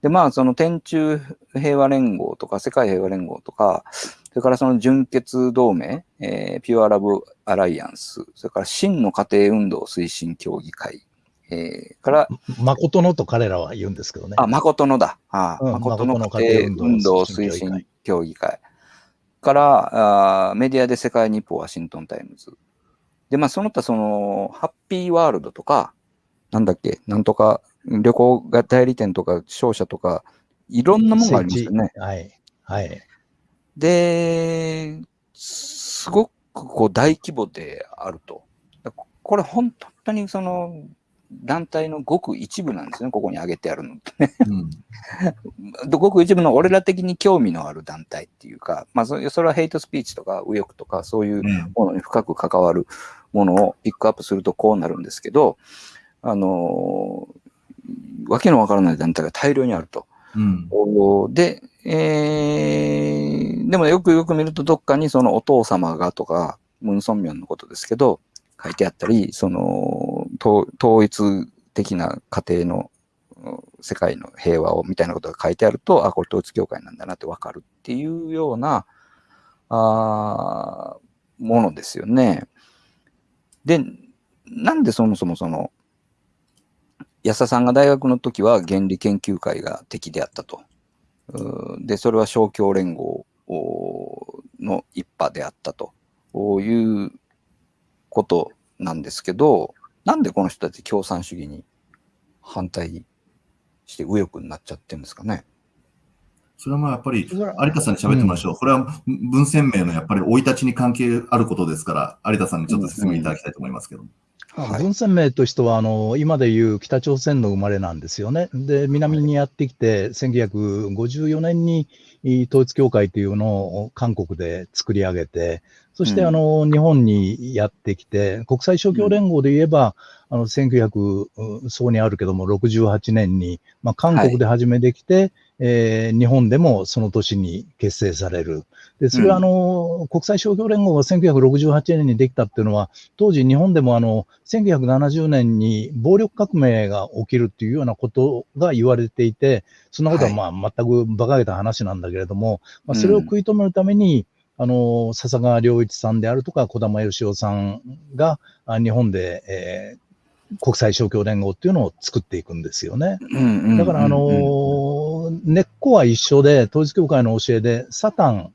B: で、まあ、その天中平和連合とか、世界平和連合とか、それからその純血同盟、えーピュアラブアライアンス、それから真の家庭運動推進協議会、えーから、
D: 誠のと彼らは言うんですけどね。
B: あ、誠のだ。あ
D: うん
B: 誠の家庭運
D: 動
B: 動推
D: 推進
B: 進協議会。からあー、メディアで世界日報、ワシントンタイムズ。で、まあ、その他、その、ハッピーワールドとか、なんだっけ、なんとか、旅行代理店とか、商社とか、いろんなものがありますよね。
D: はい。はい。
B: で、すごくこう大規模であると。これ本当にその団体のごく一部なんですね、ここに挙げてあるのってね。
C: うん
B: ごく一部の俺ら的に興味のある団体っていうか、まあそれそれはヘイトスピーチとか右翼とかそういう
C: うん
B: ものに深く関わるものをピックアップするとこうなるんですけど、あのわけのわからない団体が大量にあると。
C: うん
B: おで、えーでもよくよく見るとどっかにそのお父様がとか、ムンソンミョンのことですけど、書いてあったり、その、統一的な家庭の世界の平和をみたいなことが書いてあると、あ、これ統一教会なんだなってわかるっていうような、あものですよね。で、なんでそもそもその、安田さんが大学の時は原理研究会が敵であったと。で、それは勝共連合おの一派であったということなんですけど、なんでこの人たち共産主義に反対して右翼になっちゃってるんですかね。
C: それはまあやっぱり、有田さんに喋ってもらいましょう。これは文鮮明のやっぱり生い立ちに関係あることですから、有田さんにちょっと説明いただきたいと思いますけど。
B: はい。
D: 文鮮明としてはあの、今でいう北朝鮮の生まれなんですよね。で、南にやってきて、1954年にい統一教会というのを韓国で作り上げて、そして
B: うん。
D: あの、日本にやってきて、国際勝共連合で言えば、あの、1900、うんそうにあるけども、68年に、まあ、韓国で始めてきて、えー日本でもその年に結成される。で、それはあの、国際勝共連合が1968年にできたっていうのは、当時日本でもあの、1970年に暴力革命が起きるっていうようなことが言われていて、そんなことはまあ全く馬鹿げた話なんだけれども、まあ、それを食い止めるために、あの、笹川良一さんであるとか、小玉義夫さんがあ日本で、えー国際勝共連合っていうのを作っていくんですよね。だから、あのー根っこは一緒で、統一教会の教えで、サタン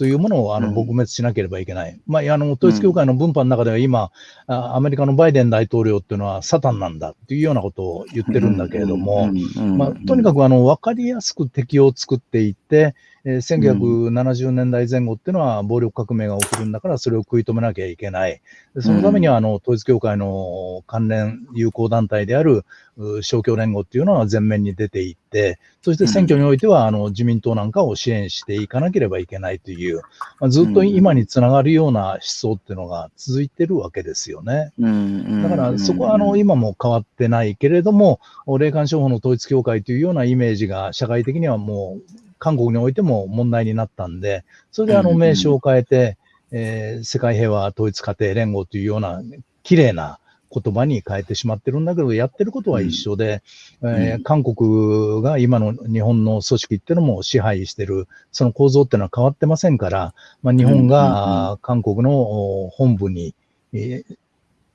D: というものをあの
B: うん
D: 撲滅しなければいけない。まあ、あの、統一教会の分派の中では今、あアメリカのバイデン大統領っていうのはサタンなんだっていうようなことを言ってるんだけれども、まあ、とにか
B: く、
D: くあの分かりやすく敵を作っていって、えー1970年代前後っていうのは暴力革命が起きるんだから、それを食い止めなきゃいけない。でそのためには、あの、統一教会の関連友好団体である、う勝共連合っていうのは前面に出ていって、そして選挙においては、あの、自民党なんかを支援していかなければいけないという、まあ、ずっと今につながるような思想っていうのが続いてるわけですよね。
B: うん
D: だからそこはあの今も変わってないけれども、霊感商法の統一教会というようなイメージが社会的にはもう韓国においても問題になったんで、それであの
B: うん
D: 名称を変えて、えー世界平和統一家庭連合というような綺麗な言葉に変えてしまってるんだけど、やってることは一緒で、えー韓国が今の日本の組織っていうのも支配してる、その構造っていうのは変わってませんから、まあ、日本が韓国のお本部に、えー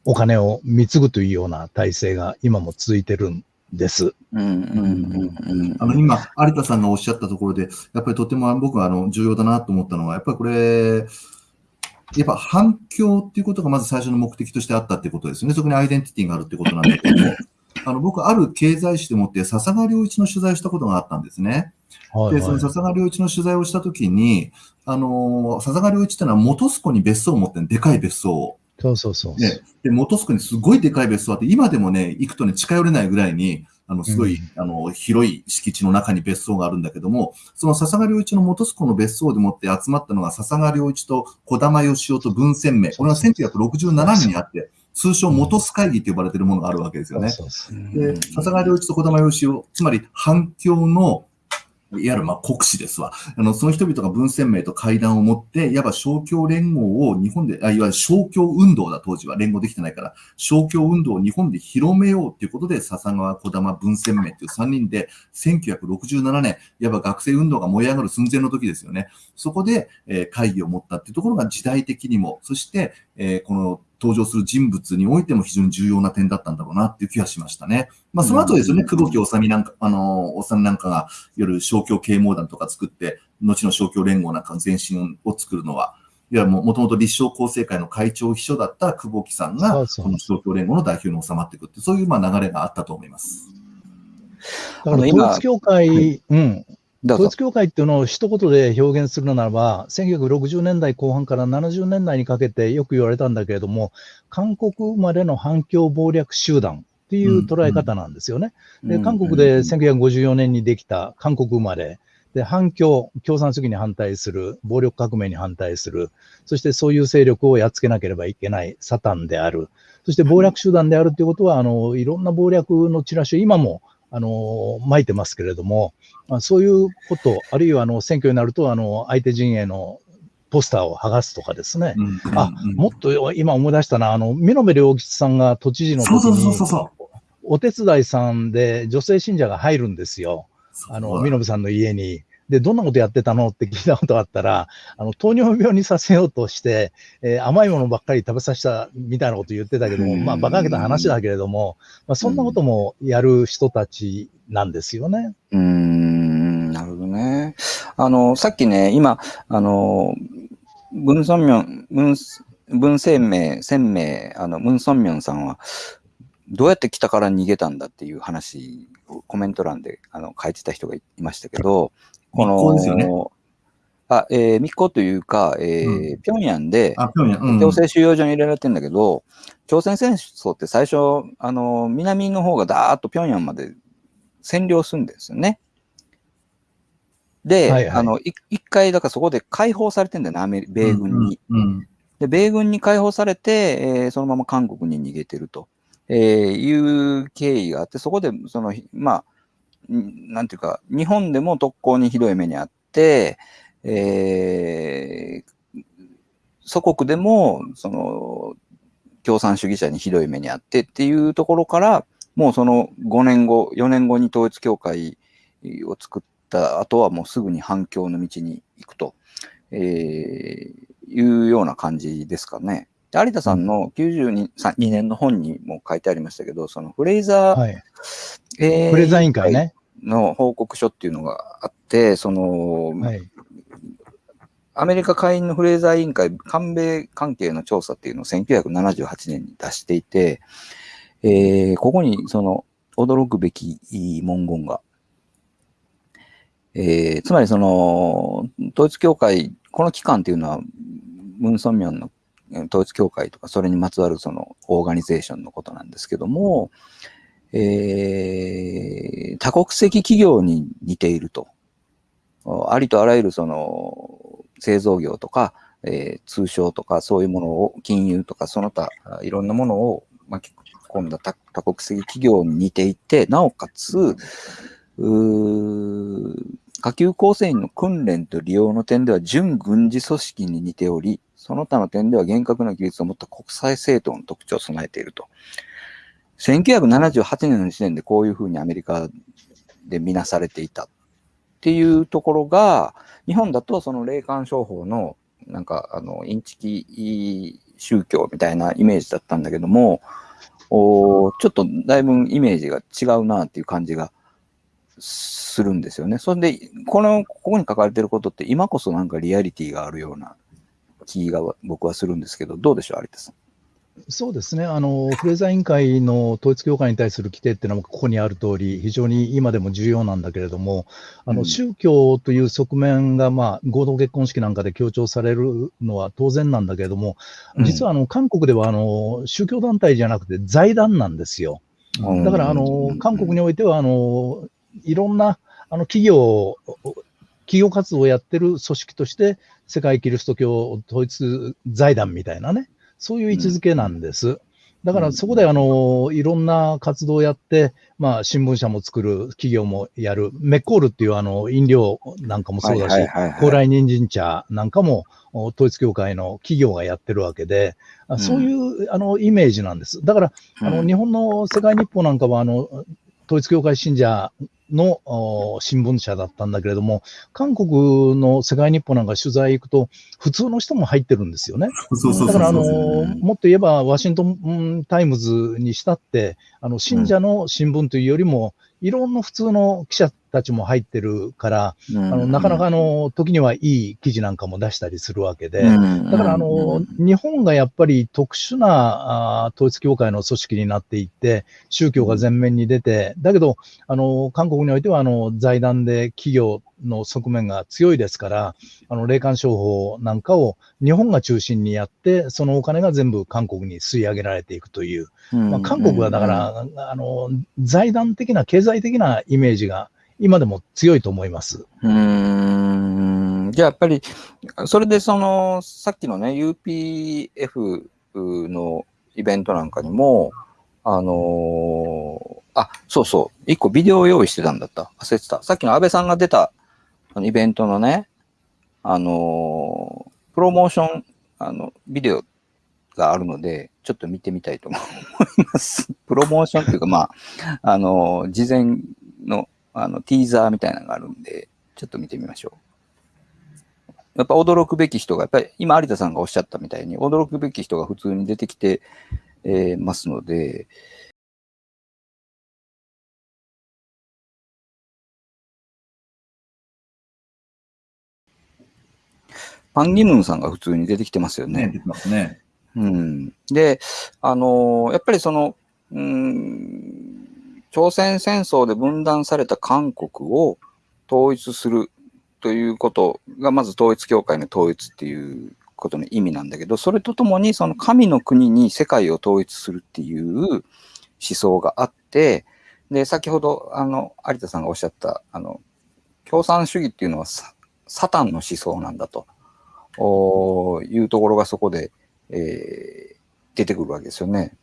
D: お金を貢ぐというような体制が今も続いてるんです。
B: うんうんうんうん
C: あの、今、有田さんがおっしゃったところで、やっぱりとても僕はあの重要だなと思ったのは、やっぱりこれ、やっぱ反響っていうことがまず最初の目的としてあったってことですよね。そこにアイデンティティがあるってことなんだけども、あの、僕、ある経済誌でもって、笹川良一の取材をしたことがあったんですね。で、
D: はいはい
C: その笹川良一の取材をしたときに、あの、笹川良一ってのは元栖湖に別荘を持ってるでかい別荘を。
D: そうそうそう。
C: ね、で、元栖湖にすごいでかい別荘あって、今でもね、行くとね、近寄れないぐらいに、あの、すごい、あの、広い敷地の中に別荘があるんだけども、その笹川良一の元栖湖の別荘でもって集まったのが、笹川良一と小玉義夫と文鮮明。これは1967年にあって、通称元栖会議って呼ばれているものがあるわけですよね。で、笹川良一と小玉義夫、つまり反共の、いわゆるま国士ですわ。あの、その人々が文鮮明と会談を持って、いわば勝共連合を日本で、あいわゆる勝共運動だ、当時は。連合できてないから。勝共運動を日本で広めようということで、笹川、小玉、文鮮明という3人で、1967年、いわば学生運動が燃え上がる寸前の時ですよね。そこで、えー会議を持ったっていうところが時代的にも、そして、えーこの登場する人物においても非常に重要な点だったんだろうなっていう気がしましたね。まあ、その後ですよね、
B: うん
C: 久保木治なんか、あの、治なんかが、いわゆる勝共啓蒙団とか作って、後の勝共連合なんかの前身を作るのは、いや、ももともと立正厚生会の会長秘書だった久保木さんが、この勝共連合の代表に収まっていくって、そういうまあ流れがあったと思います。
D: だから
B: あの今
D: 統一教会、うん、
B: どうぞ
D: 統一。教会っていうのを一言で表現するならば、1960年代後半から70年代にかけてよく言われたんだけれども、韓国生まれの反共謀略集団っていう捉え方なんですよね。で、韓国で1954年にできた韓国生まれ、で、反共、共産主義に反対する、暴力革命に反対する、そしてそういう勢力をやっつけなければいけないサタンである、そして謀略集団であるということは、あの、いろんな謀略のチラシを今も、あの、巻いてますけれども、まあ、そういうこと、あるいは、あの、選挙になると、あの、相手陣営のポスターを剥がすとかですね。
C: うん
D: あ
C: うんうん
D: もっと今思い出したな、あの、美濃部良吉さんが都知事の時
C: そうそうそう
D: に
C: そうそ
D: お手伝いさんで女性信者が入るんですよ。あの、美濃部さんの家に。で、どんなことやってたの？って聞いたことがあったら、あの、糖尿病にさせようとして、えー甘いものばっかり食べさせたみたいなこと言ってたけども、
B: うん
D: まあ、馬鹿げた話だけれども、まあ、そんなこともやる人たちなんですよね。
B: うーん、なるほどね。あの、さっきね、今、あの、文鮮明、文、文鮮明、鮮明、あの、文鮮明さんは、どうやって北から逃げたんだっていう話をコメント欄であの書いてた人がいましたけど、この、
C: ですよね
B: あ、えー密航というか、えー
C: う
B: 平壌で、
C: あ、平壌。うん
B: 強制収容所に入れられてんだけど、朝鮮戦争って最初、あの、南の方がダーッと平壌まで占領するんですよね。で、
D: はいはい
B: あの、い一回、だからそこで解放されてんだよね、アメリ米軍に。
C: うんうん
B: で、米軍に解放されて、えーそのまま韓国に逃げてると、えーいう経緯があって、そこで、その、まあ、んなんていうか、日本でも特攻にひどい目にあって、えー祖国でも、その、共産主義者にひどい目にあってっていうところから、もうその5年後、4年後に統一教会を作った後はもうすぐに反共の道に行くと、えーいうような感じですかね。で有田さんの92 2年の本にも書いてありましたけど、そのフレイザー、
D: はい。
B: えー
D: プレザー委員会ね。
B: の報告書っていうのがあって、その、
D: はい。
B: アメリカ下院のフレーザー委員会、韓米関係の調査っていうのを1978年に出していて、えーここにその驚くべき文言が、えーつまりその、統一教会、この機関っていうのは、ムン・ソンミョンのえー統一教会とか、それにまつわるそのオーガニゼーションのことなんですけども、えー多国籍企業に似ていると。ありとあらゆるその製造業とか、えー通商とかそういうものを、金融とかその他いろんなものを巻き込んだ多多国籍企業に似ていて、なおかつ、下級構成員の訓練と利用の点では準軍事組織に似ており、その他の点では厳格な規律を持った国際政党の特徴を備えていると。1978年の時点でこういうふうにアメリカで見なされていたっていうところが、日本だとその霊感商法のなんかあのインチキ宗教みたいなイメージだったんだけども、おちょっとだいぶイメージが違うなっていう感じがするんですよね。それで、この、ここに書かれてることって今こそなんかリアリティがあるような気が僕はするんですけど、どうでしょう、有田さん？
D: そうですね、あのフレーザー委員会の統一教会に対する規定っていうのは、ここにある通り、非常に今でも重要なんだけれども、あ
B: うん
D: の宗教という側面が、まあ、合同結婚式なんかで強調されるのは当然なんだけれども、実はあの韓国ではあの宗教団体じゃなくて財団なんですよ。
B: うん
D: だからあの韓国においてはあのいろんなあの企業、企業活動をやってる組織として、世界キリスト教統一財団みたいなね、そういう位置づけなんです。だからそこであのいろんな活動をやって、まあ、新聞社も作る、企業もやる、メッコールっていうあの飲料なんかもそうだし、高麗人参茶なんかもお統一教会の企業がやってるわけで、あそういうあのイメージなんです。だからあの、
B: うん。
D: 日本の世界日報なんかは、あの、統一教会信者のお新聞社だったんだけれども、韓国の世界日報なんか取材行くと、普通の人も入ってるんですよね。だから、あの、もっと言えば、ワシントンうんタイムズにしたって、あの、信者の新聞というよりも、いろんな普通の記者たちも入ってるから、
B: あ
D: あの、なかなかあの、時にはいい記事なんかも出したりするわけで、
B: だ
D: だから、あの、日本がやっぱり特殊なあー統一教会の組織になっていって、宗教が前面に出て、だけど、あの、韓国においては、あの、財団で企業の側面が強いですから、あの、霊感商法なんかを日本が中心にやって、そのお金が全部韓国に吸い上げられていくという、まあ、韓国はだから、あの、財団的な、経済的なイメージが今でも強いと思います。
B: うんじゃあやっぱり、それでその、さっきのね、UPF のイベントなんかにも、あのーあ、そうそう、一個ビデオを用意してたんだった。忘れてた。さっきの安倍さんが出たあのイベントのね、あのープロモーション、あの、ビデオがあるので、ちょっと見てみたいと思います。プロモーションっていうか、まあ、あのー事前のあの、ティーザーみたいなのがあるんで、ちょっと見てみましょう。やっぱ驚くべき人が、やっぱり今有田さんがおっしゃったみたいに、驚くべき人が普通に出てきて、えーますので、パンギムンさんが普通に出てきてますよ
C: ね、
B: ね。
C: 出てますね。
B: うん。で、あのーやっぱりその、うん、朝鮮戦争で分断された韓国を統一するということが、まず統一教会の統一っていうことの意味なんだけど、それとともに、その神の国に世界を統一するっていう思想があって、で、先ほど、あの、有田さんがおっしゃった、あの、共産主義っていうのはサタンの思想なんだとおいうところがそこで、えー出てくるわけですよね。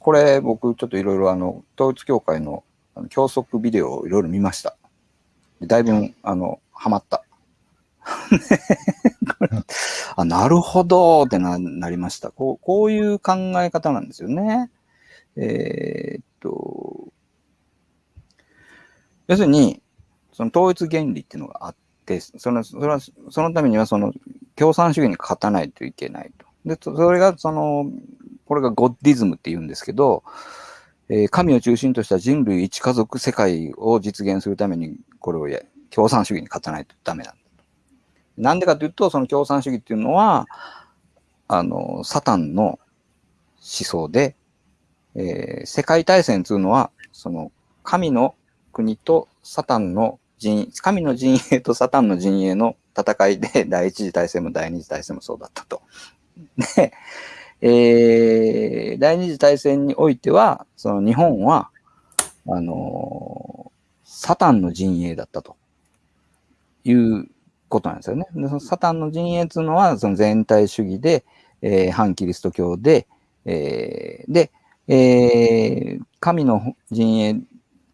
B: これ僕ちょっといろいろあの統一教会のあの教則ビデオをいろいろ見ました。でだいぶあのハマった。あなるほどってななりましたこう。こういう考え方なんですよね。えーっと、要するに、その統一原理っていうのがあって、そのそれはそのためにはその共産主義に勝たないといけないと。で、そそれがその、これがゴッディズムって言うんですけど、えー神を中心とした人類一家族世界を実現するために、これをや共産主義に勝たないとダメなんだと。なんでかというと、その共産主義っていうのは、あの、サタンの思想で、えー世界大戦っていうのは、その、神の国とサタンの陣、神の陣営とサタンの陣営の戦いで、第一次大戦も第二次大戦もそうだったと。で、えー、第二次大戦においては、その日本は、あのーサタンの陣営だったということなんですよね。でそのサタンの陣営っていうのは、その全体主義で、えー反キリスト教で、えーで、えー神の陣営、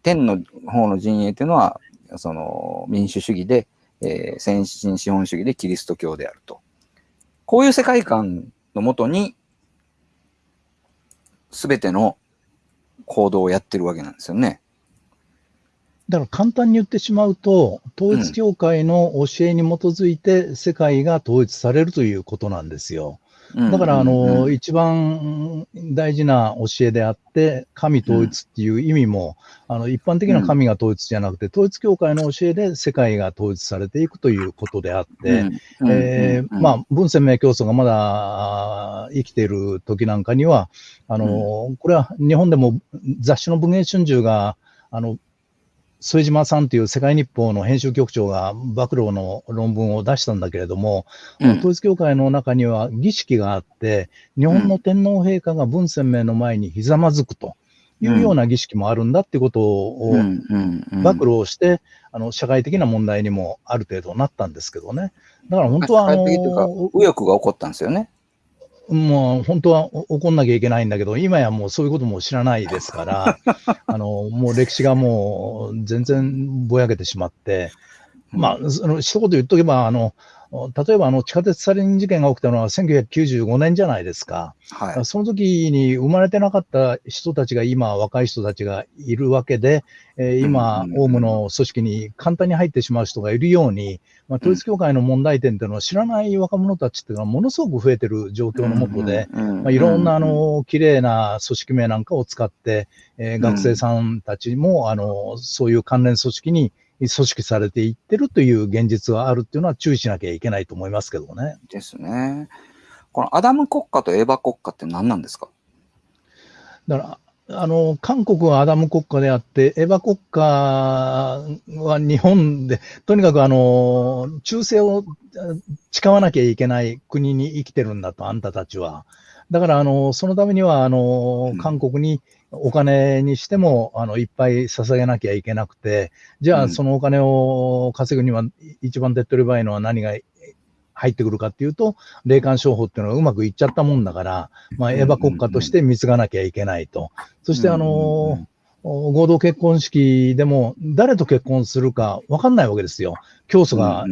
B: 天の方の陣営っていうのは、その民主主義で、えー先進資本主義でキリスト教であると。こういう世界観のもとに、すべての行動をやってるわけなんですよね。
D: だから簡単に言ってしまうと、統一教会の教えに基づいて世界が統一されるということなんですよ。だから、あの、一番大事な教えであって、神統一っていう意味も、あの、一般的な神が統一じゃなくて、統一教会の教えで世界が統一されていくということであって、えーまあ、文鮮明教祖がまだ生きている時なんかには、あの、これは日本でも雑誌の文藝春秋が、あの、副島さんという世界日報の編集局長が暴露の論文を出したんだけれども、
B: うん
D: 統一教会の中には儀式があって、日本の天皇陛下が文鮮明の前にひざまずくというような儀式もあるんだってことを暴露をして、あの社会的な問題にもある程度なったんですけどね。だから本当はあの、
B: 右翼が起こったんですよね。
D: もう本当はお怒んなきゃいけないんだけど、今やもうそういうことも知らないですから、あのもう歴史がもう全然ぼやけてしまって、まあ、その一言言っとけば、あの例えばあの地下鉄サリン事件が起きたのは1995年じゃないですか。
B: はい。
D: その時に生まれてなかった人たちが今、若い人たちがいるわけで、えー今、オウムの組織に簡単に入ってしまう人がいるように、まあ、統一教会の問題点というのを知らない若者たちっていうのはものすごく増えてる状況のもとで、まあ、いろんなあの綺麗な組織名なんかを使って、えー学生さんたちもあのそういう関連組織に組織されていってるという現実があるっていうのは注意しなきゃいけないと思いますけどね。
B: ですね。このアダム国家とエヴァ国家って何なんですか？
D: だから、あの、韓国はアダム国家であって、エヴァ国家は日本で、とにかくあの、忠誠をあ誓わなきゃいけない国に生きてるんだと、あんたたちは。だから、あの、そのためには、あの
B: うん、
D: 韓国にお金にしても、あの、いっぱい捧げなきゃいけなくて、じゃあ、
B: うん
D: そのお金を稼ぐには、一番手っ取り早いのは何が入ってくるかっていうと、霊感商法っていうのがうまくいっちゃったもんだから、まあ、エヴァ国家として貢がなきゃいけないと。そして、あの、合同結婚式でも誰と結婚するか分かんないわけですよ。教祖が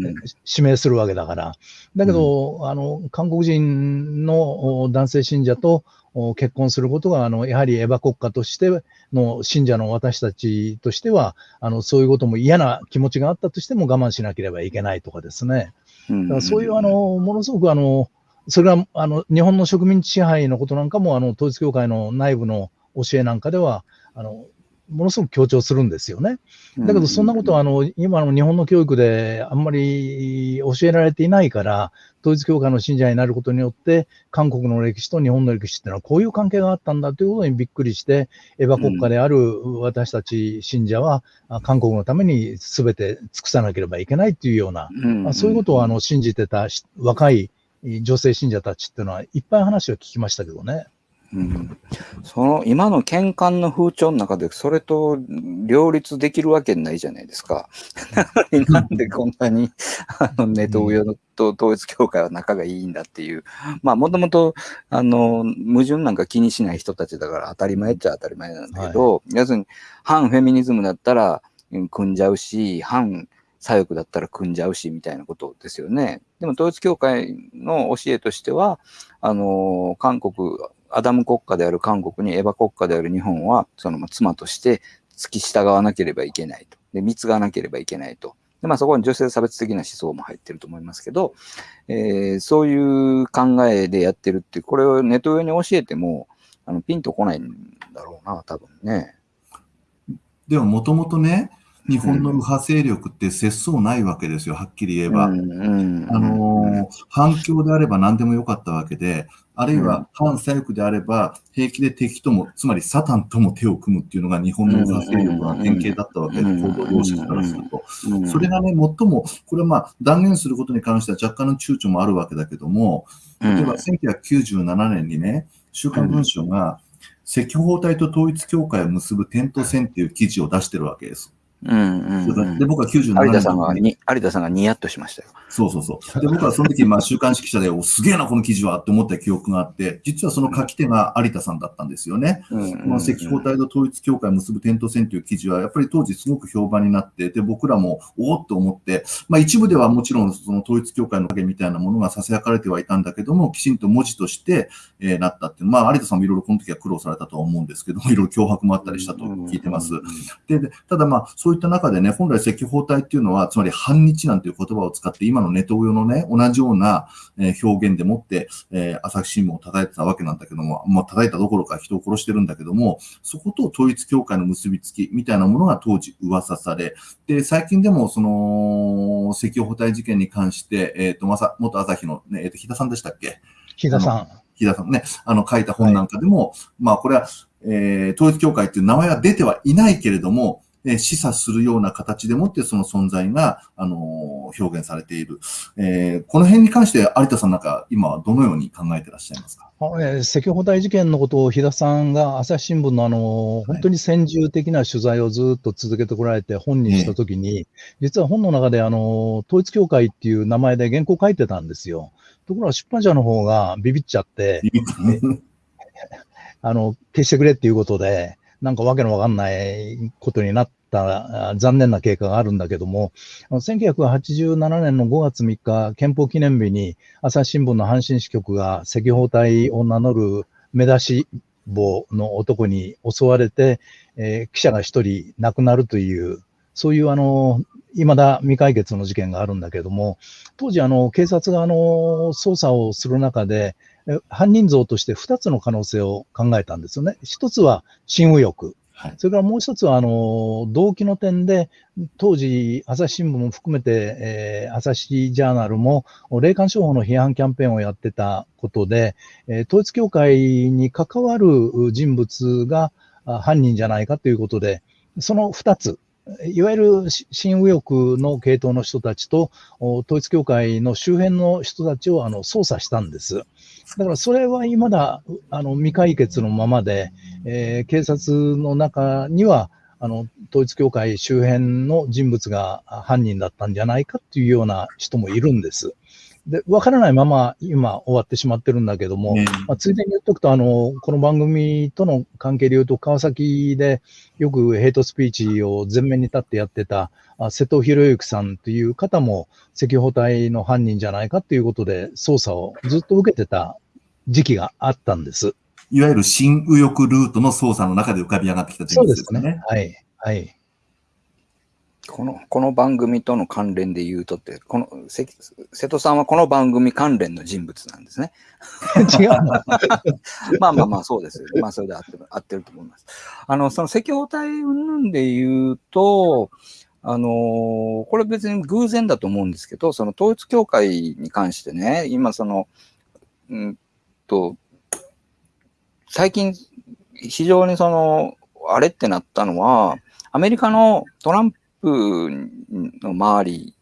D: 指名するわけだから。だけど、あの、韓国人のお男性信者とお結婚することが、あの、やはりエヴァ国家としての信者の私たちとしては、あの、そういうことも嫌な気持ちがあったとしても我慢しなければいけないとかですね。
B: だ
D: からそういうあ、の、ものすごくあの、それはあの日本の植民地支配のことなんかも、あの統一教会の内部の教えなんかでは、あのものすごく強調するんですよね。だけど、そんなことはあの今の日本の教育であんまり教えられていないから、統一教会の信者になることによって、韓国の歴史と日本の歴史っていうのはこういう関係があったんだということにびっくりして、エヴァ国家である私たち信者は、あ韓国のために全て尽くさなければいけないというような、まあ、そういうことをあの信じてたし若い女性信者たちっていうのはいっぱい話を聞きましたけどね。
B: うんその今の喧嘩の風潮の中でそれと両立できるわけないじゃないですか。なんでこんなにあのネトウヨと統一教会は仲がいいんだっていう、まあもともとあの矛盾なんか気にしない人たちだから当たり前っちゃ当たり前なんだけど、要するに反フェミニズムだったらうん組んじゃうし、反左翼だったら組んじゃうしみたいなことですよね。でも統一教会の教えとしては、あの韓国、アダム国家である韓国にエヴァ国家である日本は、そのまあ妻として付き従わなければいけないと。で、貢がなければいけないと。で、まあそこに女性差別的な思想も入ってると思いますけど、えーそういう考えでやってるってこれをネット上に教えても、あの、ピンとこないんだろうな、多分ね。
C: でももともとね、日本の右派勢力って節操ないわけですよ、はっきり言えば。あのー反共であれば何でもよかったわけで、あるいは反左翼であれば、平気で敵とも、つまりサタンとも手を組むっていうのが日本の右派勢力の典型だったわけで、
B: うん。
C: 行動様式からすると。
B: うん。
C: それがね、最も、これはまあ断言することに関しては若干の躊躇もあるわけだけども、例えば1997年にね、週刊文春が赤報隊と統一教会を結ぶ点と線っていう記事を出してるわけです。
B: うんうんうん
C: で、僕は97年
B: 有田さんが
C: に
B: に、有田さんがニヤッとしましたよ。
C: そうそうそう。で、僕はその時、まあ、週刊誌記者で、お、すげえな、この記事はって思った記憶があって、実はその書き手が有田さんだったんですよね。
B: うん
C: この赤報隊と統一教会を結ぶ点と線という記事は、やっぱり当時すごく評判になって、で、僕らも、おおっと思って、まあ一部ではもちろんその統一教会の影みたいなものが囁かれてはいたんだけども、きちんと文字として、えーなったっていう。まあ有田さんもいろいろこの時は苦労されたとは思うんですけども、いろいろ脅迫もあったりしたと聞いてます。で、でただまあ、そういった中でね、本来赤報隊っていうのは、つまり反日なんていう言葉を使って、今のネトウヨのね、同じようなえー表現でもって、えー朝日新聞を叩いてたわけなんだけども、まあ、叩いたどころか人を殺してるんだけども、そこと統一教会の結びつきみたいなものが当時噂され、で、最近でもその、赤報隊事件に関して、えっ、と、まさ、元朝日のね、えっ、と、日田さんでしたっけ？
D: 木田さん。
C: 日田さんね、あの書いた本なんかでも、まあこれは、えー統一教会っていう名前は出てはいないけれども、えー示唆するような形でもってその存在が、あのー表現されている。えーこの辺に関して有田さんなんか今はどのように考えてらっしゃいますか？
D: あえー赤報隊事件のことを、日田さんが朝日新聞のあの本当に先住的な取材をずっと続けてこられて本にしたときに、実は本の中であの統一教会っていう名前で原稿書いてたんですよ。ところが出版社の方がビビっちゃって、あの消してくれっていうことで、なんかわけのわかんないことになった残念な経過があるんだけども、1987年の5月3日、憲法記念日に朝日新聞の阪神支局が赤報隊を名乗る目出し帽の男に襲われて、えー記者が一人亡くなるという、そういうあの、未だ未解決の事件があるんだけども、当時あの、警察があの、捜査をする中で、犯人像として2つの可能性を考えたんですよね。一つは、新右翼。
C: はい。
D: それからもう一つは、あの、動機の点で、当時、朝日新聞も含めて、えー朝日ジャーナルも、霊感商法の批判キャンペーンをやってたことで、えー統一教会に関わる人物があ犯人じゃないかということで、その二つ、いわゆるし新右翼の系統の人たちと、お統一教会の周辺の人たちをあの捜査したんです。だからそれは未だあの未解決のままで、えー警察の中には、あの統一教会周辺の人物が犯人だったんじゃないかっていうような人もいるんです。で、わからないまま今終わってしまってるんだけども、
C: ね
D: まあ、ついでに言っとくと、あの、この番組との関係で言うと、川崎でよくヘイトスピーチを前面に立ってやってた、あ瀬戸博之さんという方も赤報隊の犯人じゃないかということで、捜査をずっと受けてた時期があったんです。
C: いわゆる新右翼ルートの捜査の中で浮かび上がってきた人
D: そうで
C: 物ですすね。
D: ね。はい。はい。
B: この、この番組との関連で言うとって、この、せ瀬戸さんはこの番組関連の人物なんですね。
D: 違うの？
B: まあまあまあ、そうです。まあ、それで合ってる、合ってると思います。あの、その赤報隊云々で言うと、あのーこれ別に偶然だと思うんですけど、その統一教会に関してね、今その、うんと、最近非常にその、あれってなったのは、アメリカのトランプの周り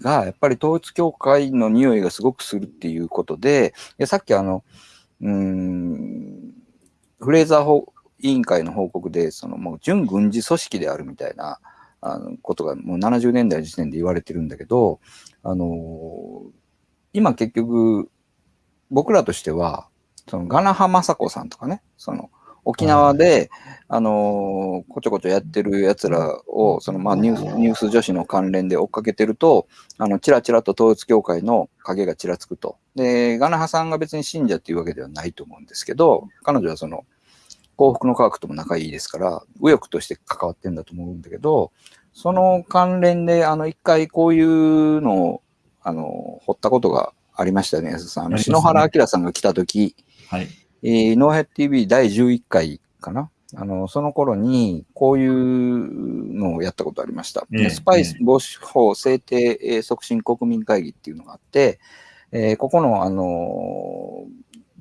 B: が、やっぱり統一教会の匂いがすごくするっていうことで、いやさっきあの、うん、フレーザー委員会の報告で、そのもう準軍事組織であるみたいなあのことがもう70年代の時点で言われてるんだけど、あの今結局、僕らとしては、そのガナハマサコさんとかね、その沖縄で、あのこちょこちょやってる奴らを、そのまあニュースニュース女子の関連で追っかけてると、あの、ちらちらと統一教会の影がちらつくと。で、ガナハさんが別に信者っていうわけではないと思うんですけど、彼女はその、幸福の科学とも仲いいですから、右翼として関わってんだと思うんだけど、その関連で、あの、一回こういうのを、あの、掘ったことがありましたよね、安田さん。あの、篠原明さんが来た時、
C: はい。
B: えー、ノーヘッド TV 第11回かなあの、その頃に、こういうのをやったことありました。
C: ええ
B: スパイス防止法制定えー促進国民会議っていうのがあって、えーここの、あのー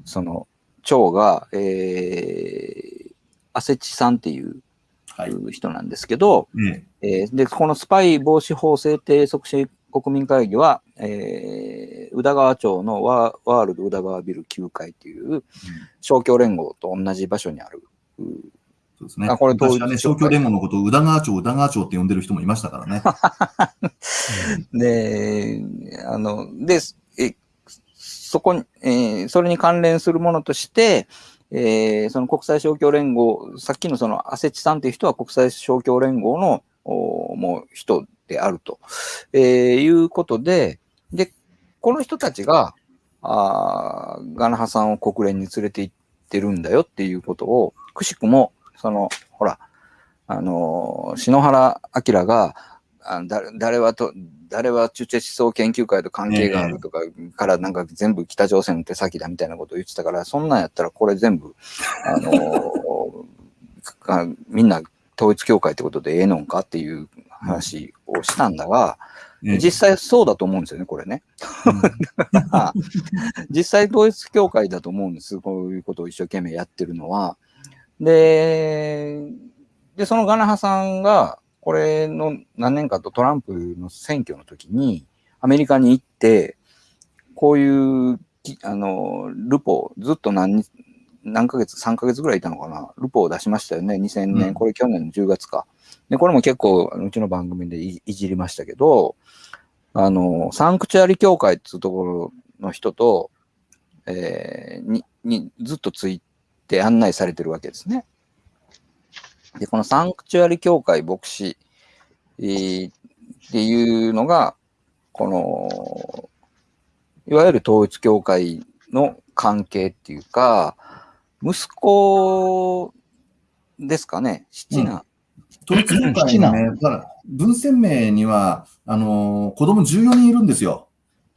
B: その、長が、えー、アセチさんっていう
C: はい。
B: 人なんですけど、
C: ね
B: えーで、このスパイ防止法制定促進国民会議は、えー宇田川町のワワールド宇田川ビル9階っていう勝共連合と同じ場所にある。う
C: そうですね。
B: あこれ
C: 昔はね、勝共連合のことを宇田川町、宇田川町って呼んでる人もいましたからね。
B: で、あの、で、えそこに、えーそれに関連するものとして、えーその国際勝共連合、さっきのそのアセチさんっていう人は国際勝共連合のおもう人であると、えーいうことで、で、この人たちが、あーガナハさんを国連に連れて行ってるんだよっていうことを、くしくも、その、ほら、あのー篠原明が、あだ誰はと、誰は中チェ思想研究会と関係があるとかからなんか全部北朝鮮の手先だみたいなことを言ってたから、そんなんやったらこれ全部、あのー かみんな統一教会ってことでええのんかっていう話をしたんだが、
C: ね
B: 実際そうだと思うんですよね、これね。実際統一教会だと思うんです。こういうことを一生懸命やってるのは。で、で、そのガナハさんが、これの何年かとトランプの選挙の時に、アメリカに行って、こういうき、あの、ルポ、ずっと何日、何ヶ月、3ヶ月ぐらいいたのかな、ルポを出しましたよね、2000年、
C: うん
B: これ去年の10月か。で、これも結構、うちの番組でいいじりましたけど、あの、サンクチュアリ協会っていうところの人と、えーに、にずっとついて案内されてるわけですね。で、このサンクチュアリ協会牧師、えーっていうのが、この、いわゆる統一教会の関係っていうか、息子ですかね、七男。
C: 統一教会のね、だから文鮮明には、あのー子供14人いるんですよ。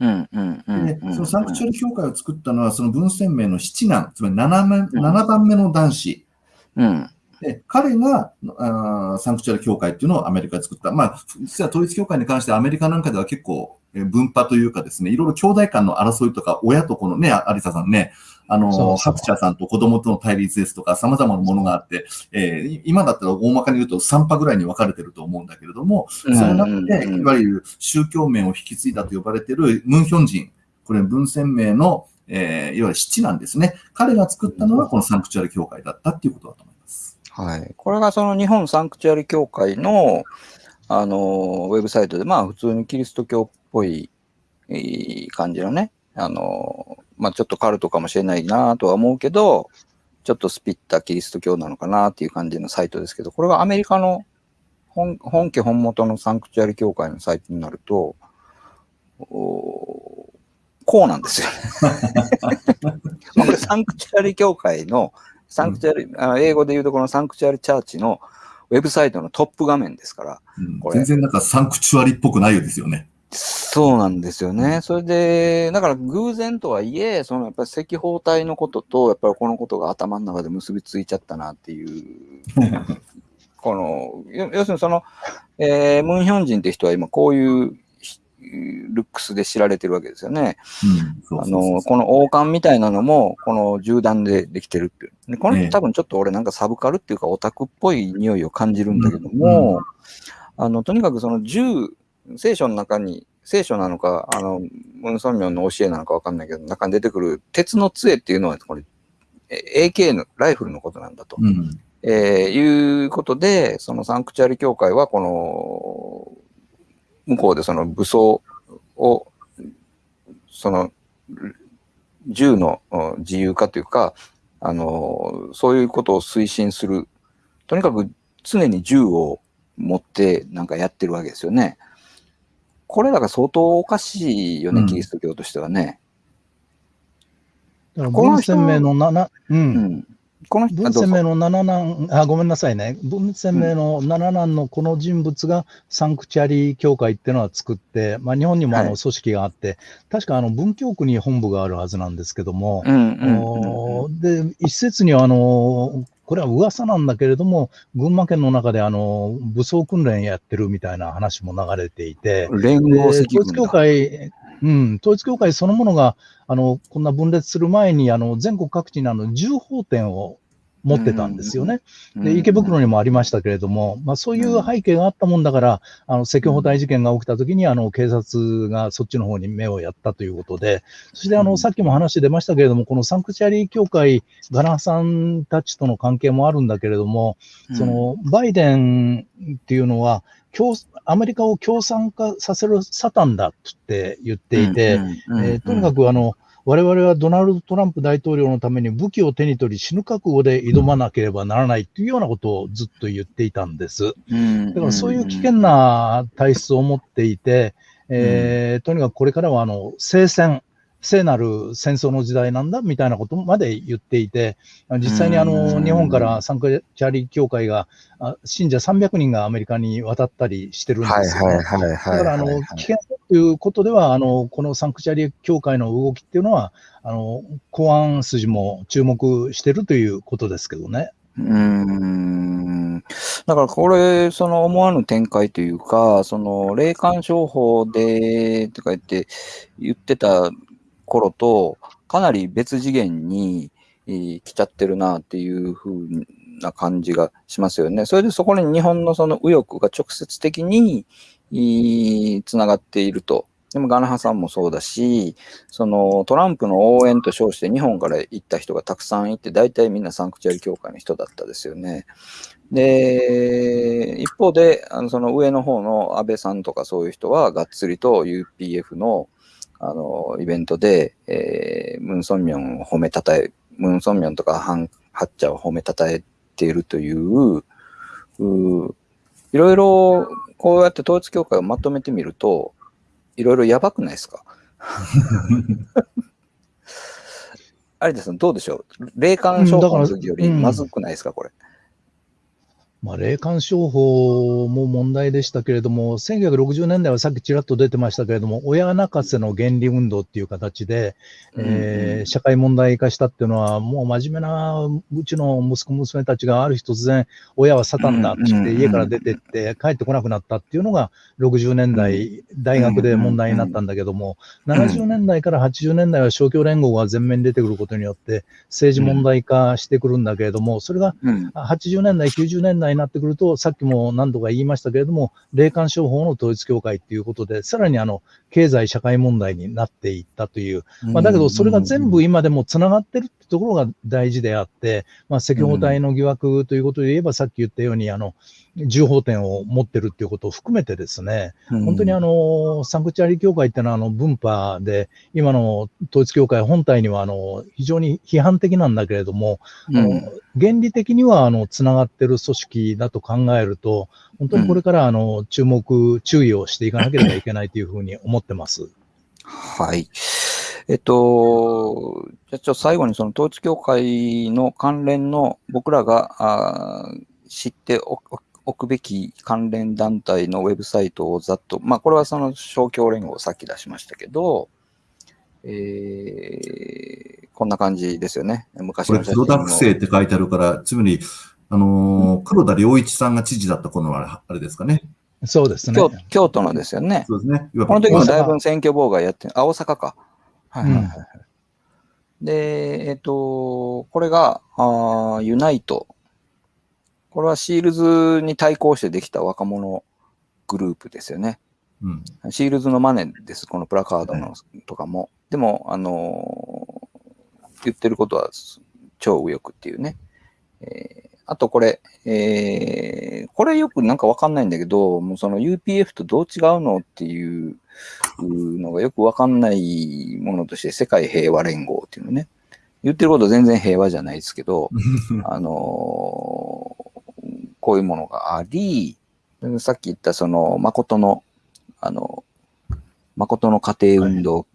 B: うん、うん、うん。
C: で、
B: うん
C: そのサンクチュアリ教会を作ったのは、その文鮮明の七男、つまり 7, 目7番目の男子。
B: うん、
C: で、彼があーサンクチュアリ教会っていうのをアメリカで作った。まあ、実は統一教会に関してアメリカなんかでは結構、えー分派というかですね、いろいろ兄弟間の争いとか、親とこのね、あ有田さんね、あのー、
D: そうそう
C: ハクチャーさんと子供との対立ですとか、様々なものがあって、えーい今だったら大まかに言うと3派ぐらいに分かれてると思うんだけれども、その中で、いわゆる宗教面を引き継いだと呼ばれているムンヒョン人、これ文鮮明の、えーいわゆる七なんですね。彼が作ったのがこのサンクチュアリ教会だったっていうことだと思います。
B: はい。これがその日本サンクチュアリ協会の、あの、ウェブサイトで、まあ普通にキリスト教っぽいえー感じのね、あの、まあちょっとカルトかもしれないなとは思うけど、ちょっとスピったキリスト教なのかなっていう感じのサイトですけど、これがアメリカの本本家本元のサンクチュアリ協会のサイトになると、おこうなんですよね。これサンクチュアリ協会の、サンクチュアリ、あ英語で言うとこのサンクチュアリチャーチのウェブサイトのトップ画面ですから、
C: うん全然なんかサンクチュアリっぽくないようですよね。
B: そうなんですよね。それで、だから偶然とはいえ、そのやっぱり赤包帯のことと、やっぱりこのことが頭の中で結びついちゃったなっていう、この、要要するにその、えームンヒョン人って人は今こういうひルックスで知られてるわけですよね。あの、この王冠みたいなのも、この銃弾でできてるっていう。でこの
C: ええ。
B: 人多分ちょっと俺なんかサブカルっていうかオタクっぽい匂いを感じるんだけども、あの、とにかくその銃、聖書の中に、聖書なのか、あの、ムン・ソンミョンの教えなのかわかんないけど、中に出てくる鉄の杖っていうのは、これ、え AK のライフルのことなんだと。
C: うん。
B: えーいうことで、そのサンクチュアリ教会は、この、向こうでその武装を、その、銃のうん自由化というか、あの、そういうことを推進する。とにかく常に銃を持ってなんかやってるわけですよね。これら相当おかしいよね、
C: うん
B: キリスト教としてはね。
D: だから
B: この人
D: 文鮮明の七、う。
B: うんん。この人
D: 文鮮明の七男、あ、ごめんなさいね。文鮮明の七男のこの人物がサンクチュアリ協会っていうのは作って、まあ日本にもあ
B: はい
D: の組織があって、確かあの文京区に本部があるはずなんですけども、で、一説にはあの、これは噂なんだけれども、群馬県の中であの武装訓練やってるみたいな話も流れていて、
B: 連
D: で
B: 合赤軍
D: 統一教
B: だ。
D: 会、うん、統一教会そのものがあのこんな分裂する前にあの全国各地にあの銃砲店を持ってたんですよね。で池袋にもありましたけれども、まあ、そういう背景があったもんだから、あの赤報大事件が起きたときにあの警察がそっちの方に目をやったということで、そしてあ
B: うん。
D: のさっきも話出ましたけれども、このサンクチュアリー協会、ガナさんたちとの関係もあるんだけれども、
B: うん。
D: そのバイデンっていうのは、共アメリカを共産化させるサタンだって言っていて、えーとにかくあの、我々はドナルド・トランプ大統領のために武器を手に取り死ぬ覚悟で挑まなければならないというようなことをずっと言っていたんです。だからそういう危険な体質を持っていて、えーとにかくこれからはあの聖戦、聖なる戦争の時代なんだみたいなことまで言っていて、実際にあの
B: うん
D: 日本からサンクチャリー協会が、あ信者300人がアメリカに渡ったりしてるんで
B: はい
D: すよね。
B: はいはいはい。
D: だから、あの、危険ということでは、あの、このサンクチャリ協会の動きっていうのは、あの、公安筋も注目してるということですけどね。
B: うーん。だからこれ、その思わぬ展開というか、その霊感商法で、とか言って言ってた頃と、かなり別次元に、えー来ちゃってるなっていう風な感じがしますよね。それでそこに日本のその右翼が直接的に、つながっていると。でもガナハさんもそうだし、そのトランプの応援と称して日本から行った人がたくさんいて、大体みんなサンクチュアリ協会の人だったですよね。で、一方で、あのその上の方の安倍さんとかそういう人は、がっつりと UPF のあのイベントで、えームン・ソンミョンを褒めたたえ、ムン・ソンミョンとかハン・ハッチャを褒めたたえているという、ういろいろこうやって統一教会をまとめてみると、いろいろやばくないですか？有田さん、どうでしょう？霊感商法の時よりまずくないですか、これ？
D: まあ、霊感商法も問題でしたけれども、1960年代はさっきちらっと出てましたけれども、親泣かせの原理運動っていう形で、えー社会問題化したっていうのは、もう真面目なうちの息子、娘たちがある日突然、親はサタンだって言って、
B: うん
D: 家から出てって、帰ってこなくなったっていうのが、60年代、大学で問題になったんだけども、70年代から80年代は勝共連合が前面に出てくることによって、政治問題化してくるんだけれども、それが
B: うん。
D: 80年代、90年代になってくると、さっきも何度か言いましたけれども、霊感商法の統一教会っていうことで、さらにあの経済社会問題になっていったという、まあ、だけどそれが全部今でもつながってるってところが大事であって、まあ、赤報隊の疑惑ということで言えば、さっき言ったように、あの銃砲店を持ってるっていうことを含めてですね、本当にあの、サンクチュアリ教会っていうのはあの分派で、今の統一教会本体にはあの非常に批判的なんだけれども、あの原理的にはあのつながってる組織だと考えると、本当にこれからあの注目、注意をしていかなければいけないというふうに思ってます。
B: はい。えっと、じゃあちょっと最後にその統一教会の関連の僕らがあー知っておおおくべき関連団体のウェブサイトをざっと、まあこれはその勝共連合をさっき出しましたけど、えーこんな感じですよね。昔
C: これ、
B: の写真の
C: 黒田区政って書いてあるから、つまり、あのー黒田良一さんが知事だった頃のあれあれですかね。
D: そうですね。
B: 京京都のですよね。
C: そうですね。
B: この時もだいぶ選挙妨害やってあ、大阪か。はいはいはい。
D: うん
B: で、えっ、と、これが、あーユナイト。これはシールズに対抗してできた若者グループですよね。
C: うん。
B: シールズのマネです、このプラカードのとかも。でも、あのー言ってることは超右翼っていうね。えーあとこれ、えーこれよくなんかわかんないんだけど、もうその UPF とどう違うのっていうのがよくわかんないものとして世界平和連合っていうのね。言ってること全然平和じゃないですけど、あのーこういうものがあり、さっき言ったその、誠の、あの、誠の家庭運動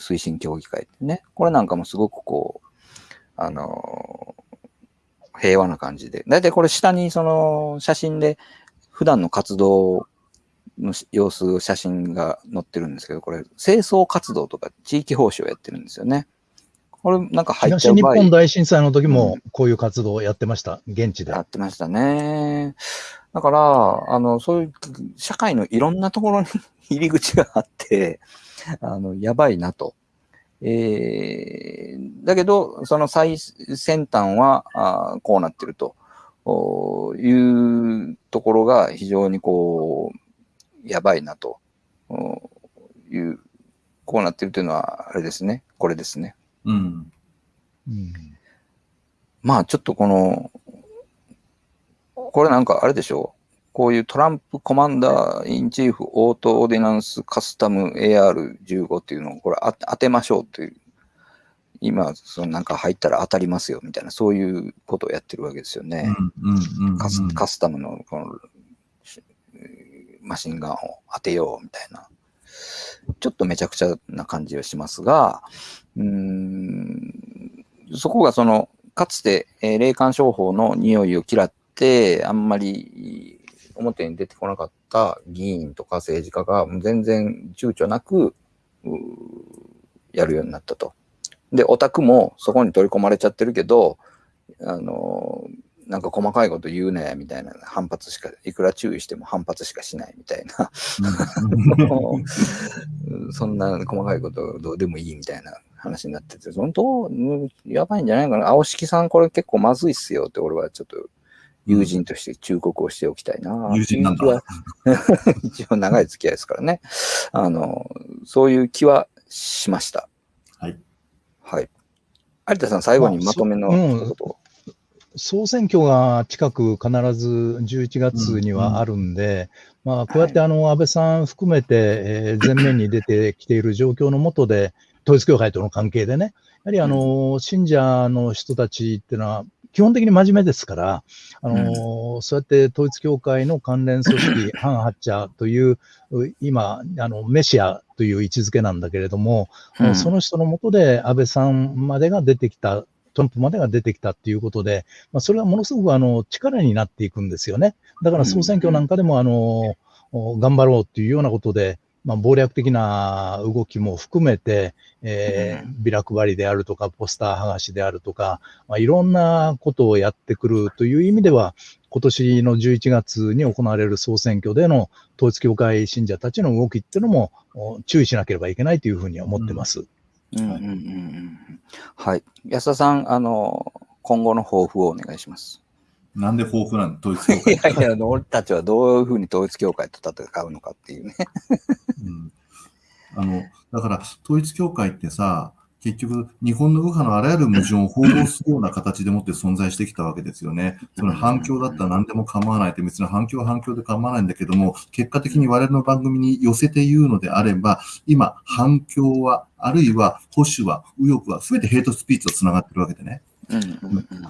B: 推進協議会ってね、これなんかもすごくこう、あのー平和な感じで。だいたいこれ下にその写真で普段の活動の様子、写真が載ってるんですけど、これ清掃活動とか地域奉仕をやってるんですよね。ここれなんか入っち
D: 東日
B: ゃう場合
D: 本大震災の時もこういう活動をやってました、現地で
B: や。ってましたね。だから、あの、そういう社会のいろんなところに 入り口があって、あの、やばいなと。えー、だけど、その最先端はあーこうなってるとおいうところが非常にこう、やばいなとおいう、こうなってるというのは、あれですね。これですね。
C: うん。
D: うん
B: まあちょっとこの、これなんかあれでしょう。こういうトランプコマンダーインチーフオートオーディナンスカスタム AR15 っていうのをこれあ当てましょうという。今、そのなんか入ったら当たりますよみたいな、そういうことをやってるわけですよね。カスタムのこのしマシンガンを当てようみたいな。ちょっとめちゃくちゃな感じはしますが、うーんそこがその、かつて、えー霊感商法の匂いを嫌って、あんまり表に出てこなかった議員とか政治家が全然躊躇なく、やるようになったと。で、オタクもそこに取り込まれちゃってるけど、あのーなんか細かいこと言うね、みたいな反発しか、いくら注意しても反発しかしないみたいな、うん そんな細かいことどうでもいいみたいな話になってて、本当、うんやばいんじゃないかな。青敷さんこれ結構まずいっすよって俺はちょっと友人として忠告をしておきたいな。
C: 友人なんだ
B: 一応長い付き合いですからね。あの、そういう気はしました。
C: はい。
B: はい。有田さん、最後にまとめの
D: まあ総選挙が近く必ず11月にはあるんで、まあ、こうやってあの安倍さん含めて、えー前面に出てきている状況の下で、統一教会との関係でね、やはりあの信者の人たちっていうのは、基本的に真面目ですから、あのそうやって統一教会の関連組織、ハン・ハッチャーという、う今、あのメシアという位置づけなんだけれども、
B: うん
D: その人のもとで安倍さんまでが出てきた、トランプまでが出てきたっていうことで、まあ、それはものすごくあの力になっていくんですよね。だから総選挙なんかでもあの、お頑張ろうっていうようなことで、まあ、謀略的な動きも含めて、えービラ配りであるとか、ポスター剥がしであるとか、まあ、いろんなことをやってくるという意味では、今年の11月に行われる総選挙での統一教会信者たちの動きっていうのもお注意しなければいけないというふうに思ってます。
B: うんうんうんうんはい。安田さん、あの、今後の抱負をお願いします。
C: なんで豊富なんだ、統一教
B: い
C: 会。
B: やいや、あの俺たちはどういうふうに統一教会と戦うのかっていうね。
C: うんあの、だから、統一教会ってさ、結局、日本の右派のあらゆる矛盾を報道するような形でもって存在してきたわけですよね。その反響だったら何でも構わないって、別に反響は反響で構わないんだけども、結果的に我々の番組に寄せて言うのであれば、今、反響は、あるいは保守は、右翼は、すべてヘイトスピーチとつながってるわけでね。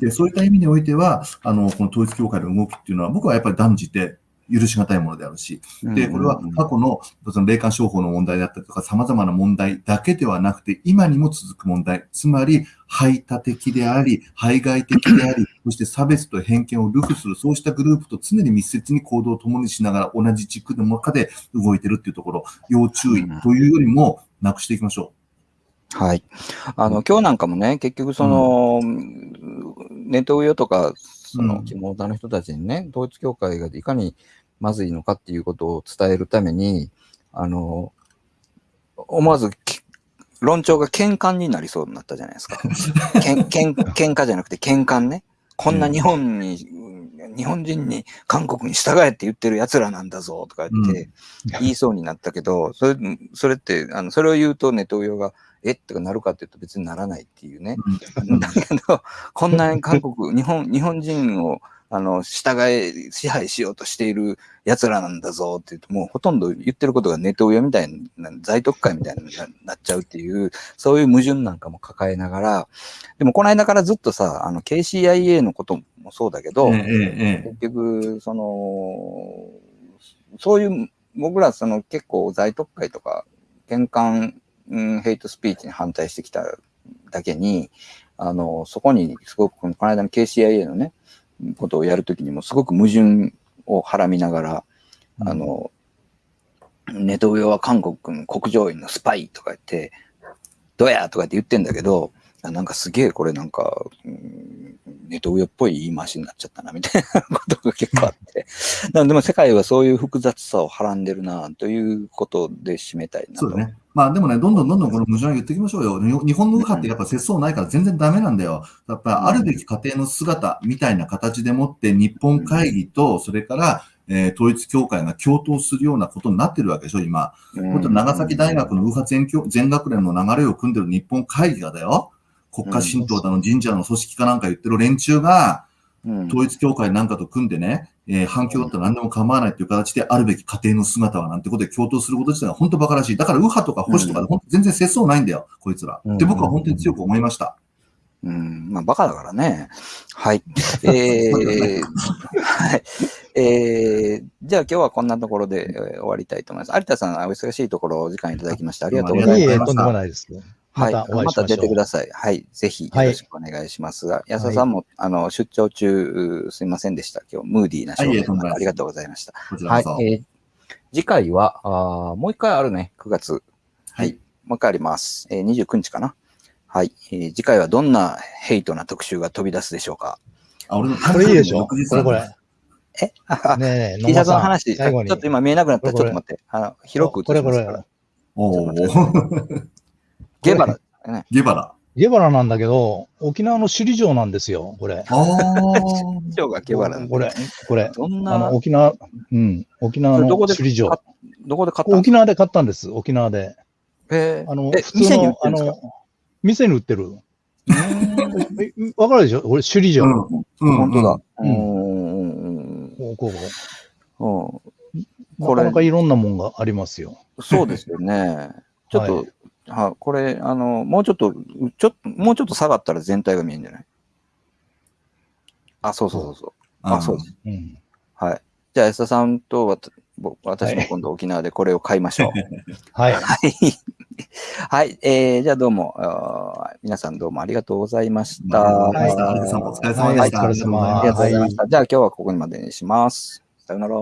C: で、そういった意味においては、あの、この統一教会の動きっていうのは、僕はやっぱり断じて許し難いものであるし、で、これは過去のその霊感商法の問題だったりとか、様々な問題だけではなくて、今にも続く問題、つまり、排他的であり、排外的であり、そして差別と偏見を流布する、そうしたグループと常に密接に行動を共にしながら、同じ軸の中で動いてるっていうところ、要注意というよりも、なくしていきましょ
B: はい。あの、今日なんかもね、結局その、ネット上とか、その、
C: うん
B: 肝モの人たちにね、統一教会がいかにまずいのかっていうことを伝えるために、あの、思わずき論調が喧嘩になりそうになったじゃないですか。けんけん喧嘩じゃなくて喧嘩ね。こんな日本に、日本人に韓国に従えって言ってる奴らなんだぞとか言って言いそうになったけど、それそれって、あのそれを言うとネトウヨが、えってかなるかって言うと別にならないっていうね。
C: う。
B: だけど、こんなに韓国、日本、日本人を、あの、従え、支配しようとしている奴らなんだぞって言うと、もうほとんど言ってることがネトウヨみたいな、在特会みたいにななっちゃうっていう、そういう矛盾なんかも抱えながら、でもこの間からずっとさ、あの、KCIA のこともそうだけど、結局、その、そういう、僕らその結構在特会とか、玄関、うん、ヘイトスピーチに反対してきただけに、あの、そこにすごく、この間の KCIA のね、ことをやるときにもすごく矛盾をはらみながら、あの、ネトウヨは韓国の国情院のスパイとか言って、どやとかって言ってんだけど、あなんかすげえこれなんか、うんネトウヨっぽい言い回しになっちゃったなみたいなことが結構あって。なんでも世界はそういう複雑さをはらんでるなということで締めたいなと。
C: そうだね。まあでもね、どんどんどんどんこの矛盾は言っていきましょうよ。に日本の右派ってやっぱ節操ないから全然ダメなんだよ。やっぱあるべき家庭の姿みたいな形でもって日本会議と、それから、えー統一教会が共闘するようなことになってるわけでしょ、今。
B: うん
C: 本当長崎大学の右派全教全学連の流れを組んでる日本会議がだよ。国家神道だの神社の組織かなんか言ってる連中が、
B: うん
C: 統一教会なんかと組んでね、えー反響だったら何でも構わないという形であるべき家庭の姿はなんてことで共闘すること自体が本当馬鹿らしい。だから右派とか保守とかで本当全然節操ないんだよ、こいつら。
D: うん
C: で、僕は本当に強く思いました。
B: うん、まあ、バカだからね。はい。えー、はい。えー、じゃあ今日はこんなところで、えー終わりたいと思います。有田さん、お忙しいところお時間いただきましてありがとうございます。
D: いえいえ、とんでもないです。
B: はい。
D: またお会い
B: ま
D: したましょう。
B: 出てください。はい。ぜひよろしくお願いしますが、安田さんも、あの、出張中、すいませんでした。今日、ムーディーな
C: はいいえ
B: 証
C: とんでもないです
B: 言ありがとうございました。はいえー次回は、あーもう一回あるね、9月。
C: はい。
B: もう一回あります。えー、29日かな。はい、えー次回はどんなヘイトな特集が飛び出すでしょうか。
C: あ、俺の
D: これいいでしょ？これこれ。
B: え？あ
D: ねえ
B: T シャツの話、ちょっと今見えなくなった。ちょ
D: これ
B: っと待って。あの、広く
D: これこれ
B: 映しますから。
C: おー。
B: ゲバラ、
C: ゲバラ。
D: ゲバラなんだけど、沖縄の首里城なんですよ、これ。
C: あー。
B: 市長がゲバラ。
D: これ、これ。
B: どん
D: あの、
B: な、
D: 沖縄、うん、沖縄の
B: どこで
D: 首里城
B: 買。どこで買ったんです
D: 沖縄で買ったんです、沖縄で。
B: かえー
D: あの、
B: え
D: 普通
B: 店に売っ
D: の、あ
B: てるんですか？
D: の、店に売ってる。
B: う
D: えわかるでしょ？俺、首里城。
C: うん。うん。
B: 本当だ。
D: う
B: うんんうん
D: こうこうこ
B: うん
D: なかなかいろんなもんがありますよ。
B: そうですよね。ちょっと、はこれ、あの、もうちょっと、ちょっと、もうちょっと下がったら全体が見えるんじゃない？あ、そうそうそうそう。あ、そうです。
D: うん。
B: はい。じゃあ、安田さんとわ私も今度沖縄でこれを買いましょう。
D: はい。
B: はい。はい。えー、じゃあどうも、あー皆さんどうもありがとうございました。
C: はい。
B: あ
C: 有田さんもお疲れ様でした。
D: はいお疲れ様
B: りがとうございました。じゃあ今日はここにまでにします。さよなら。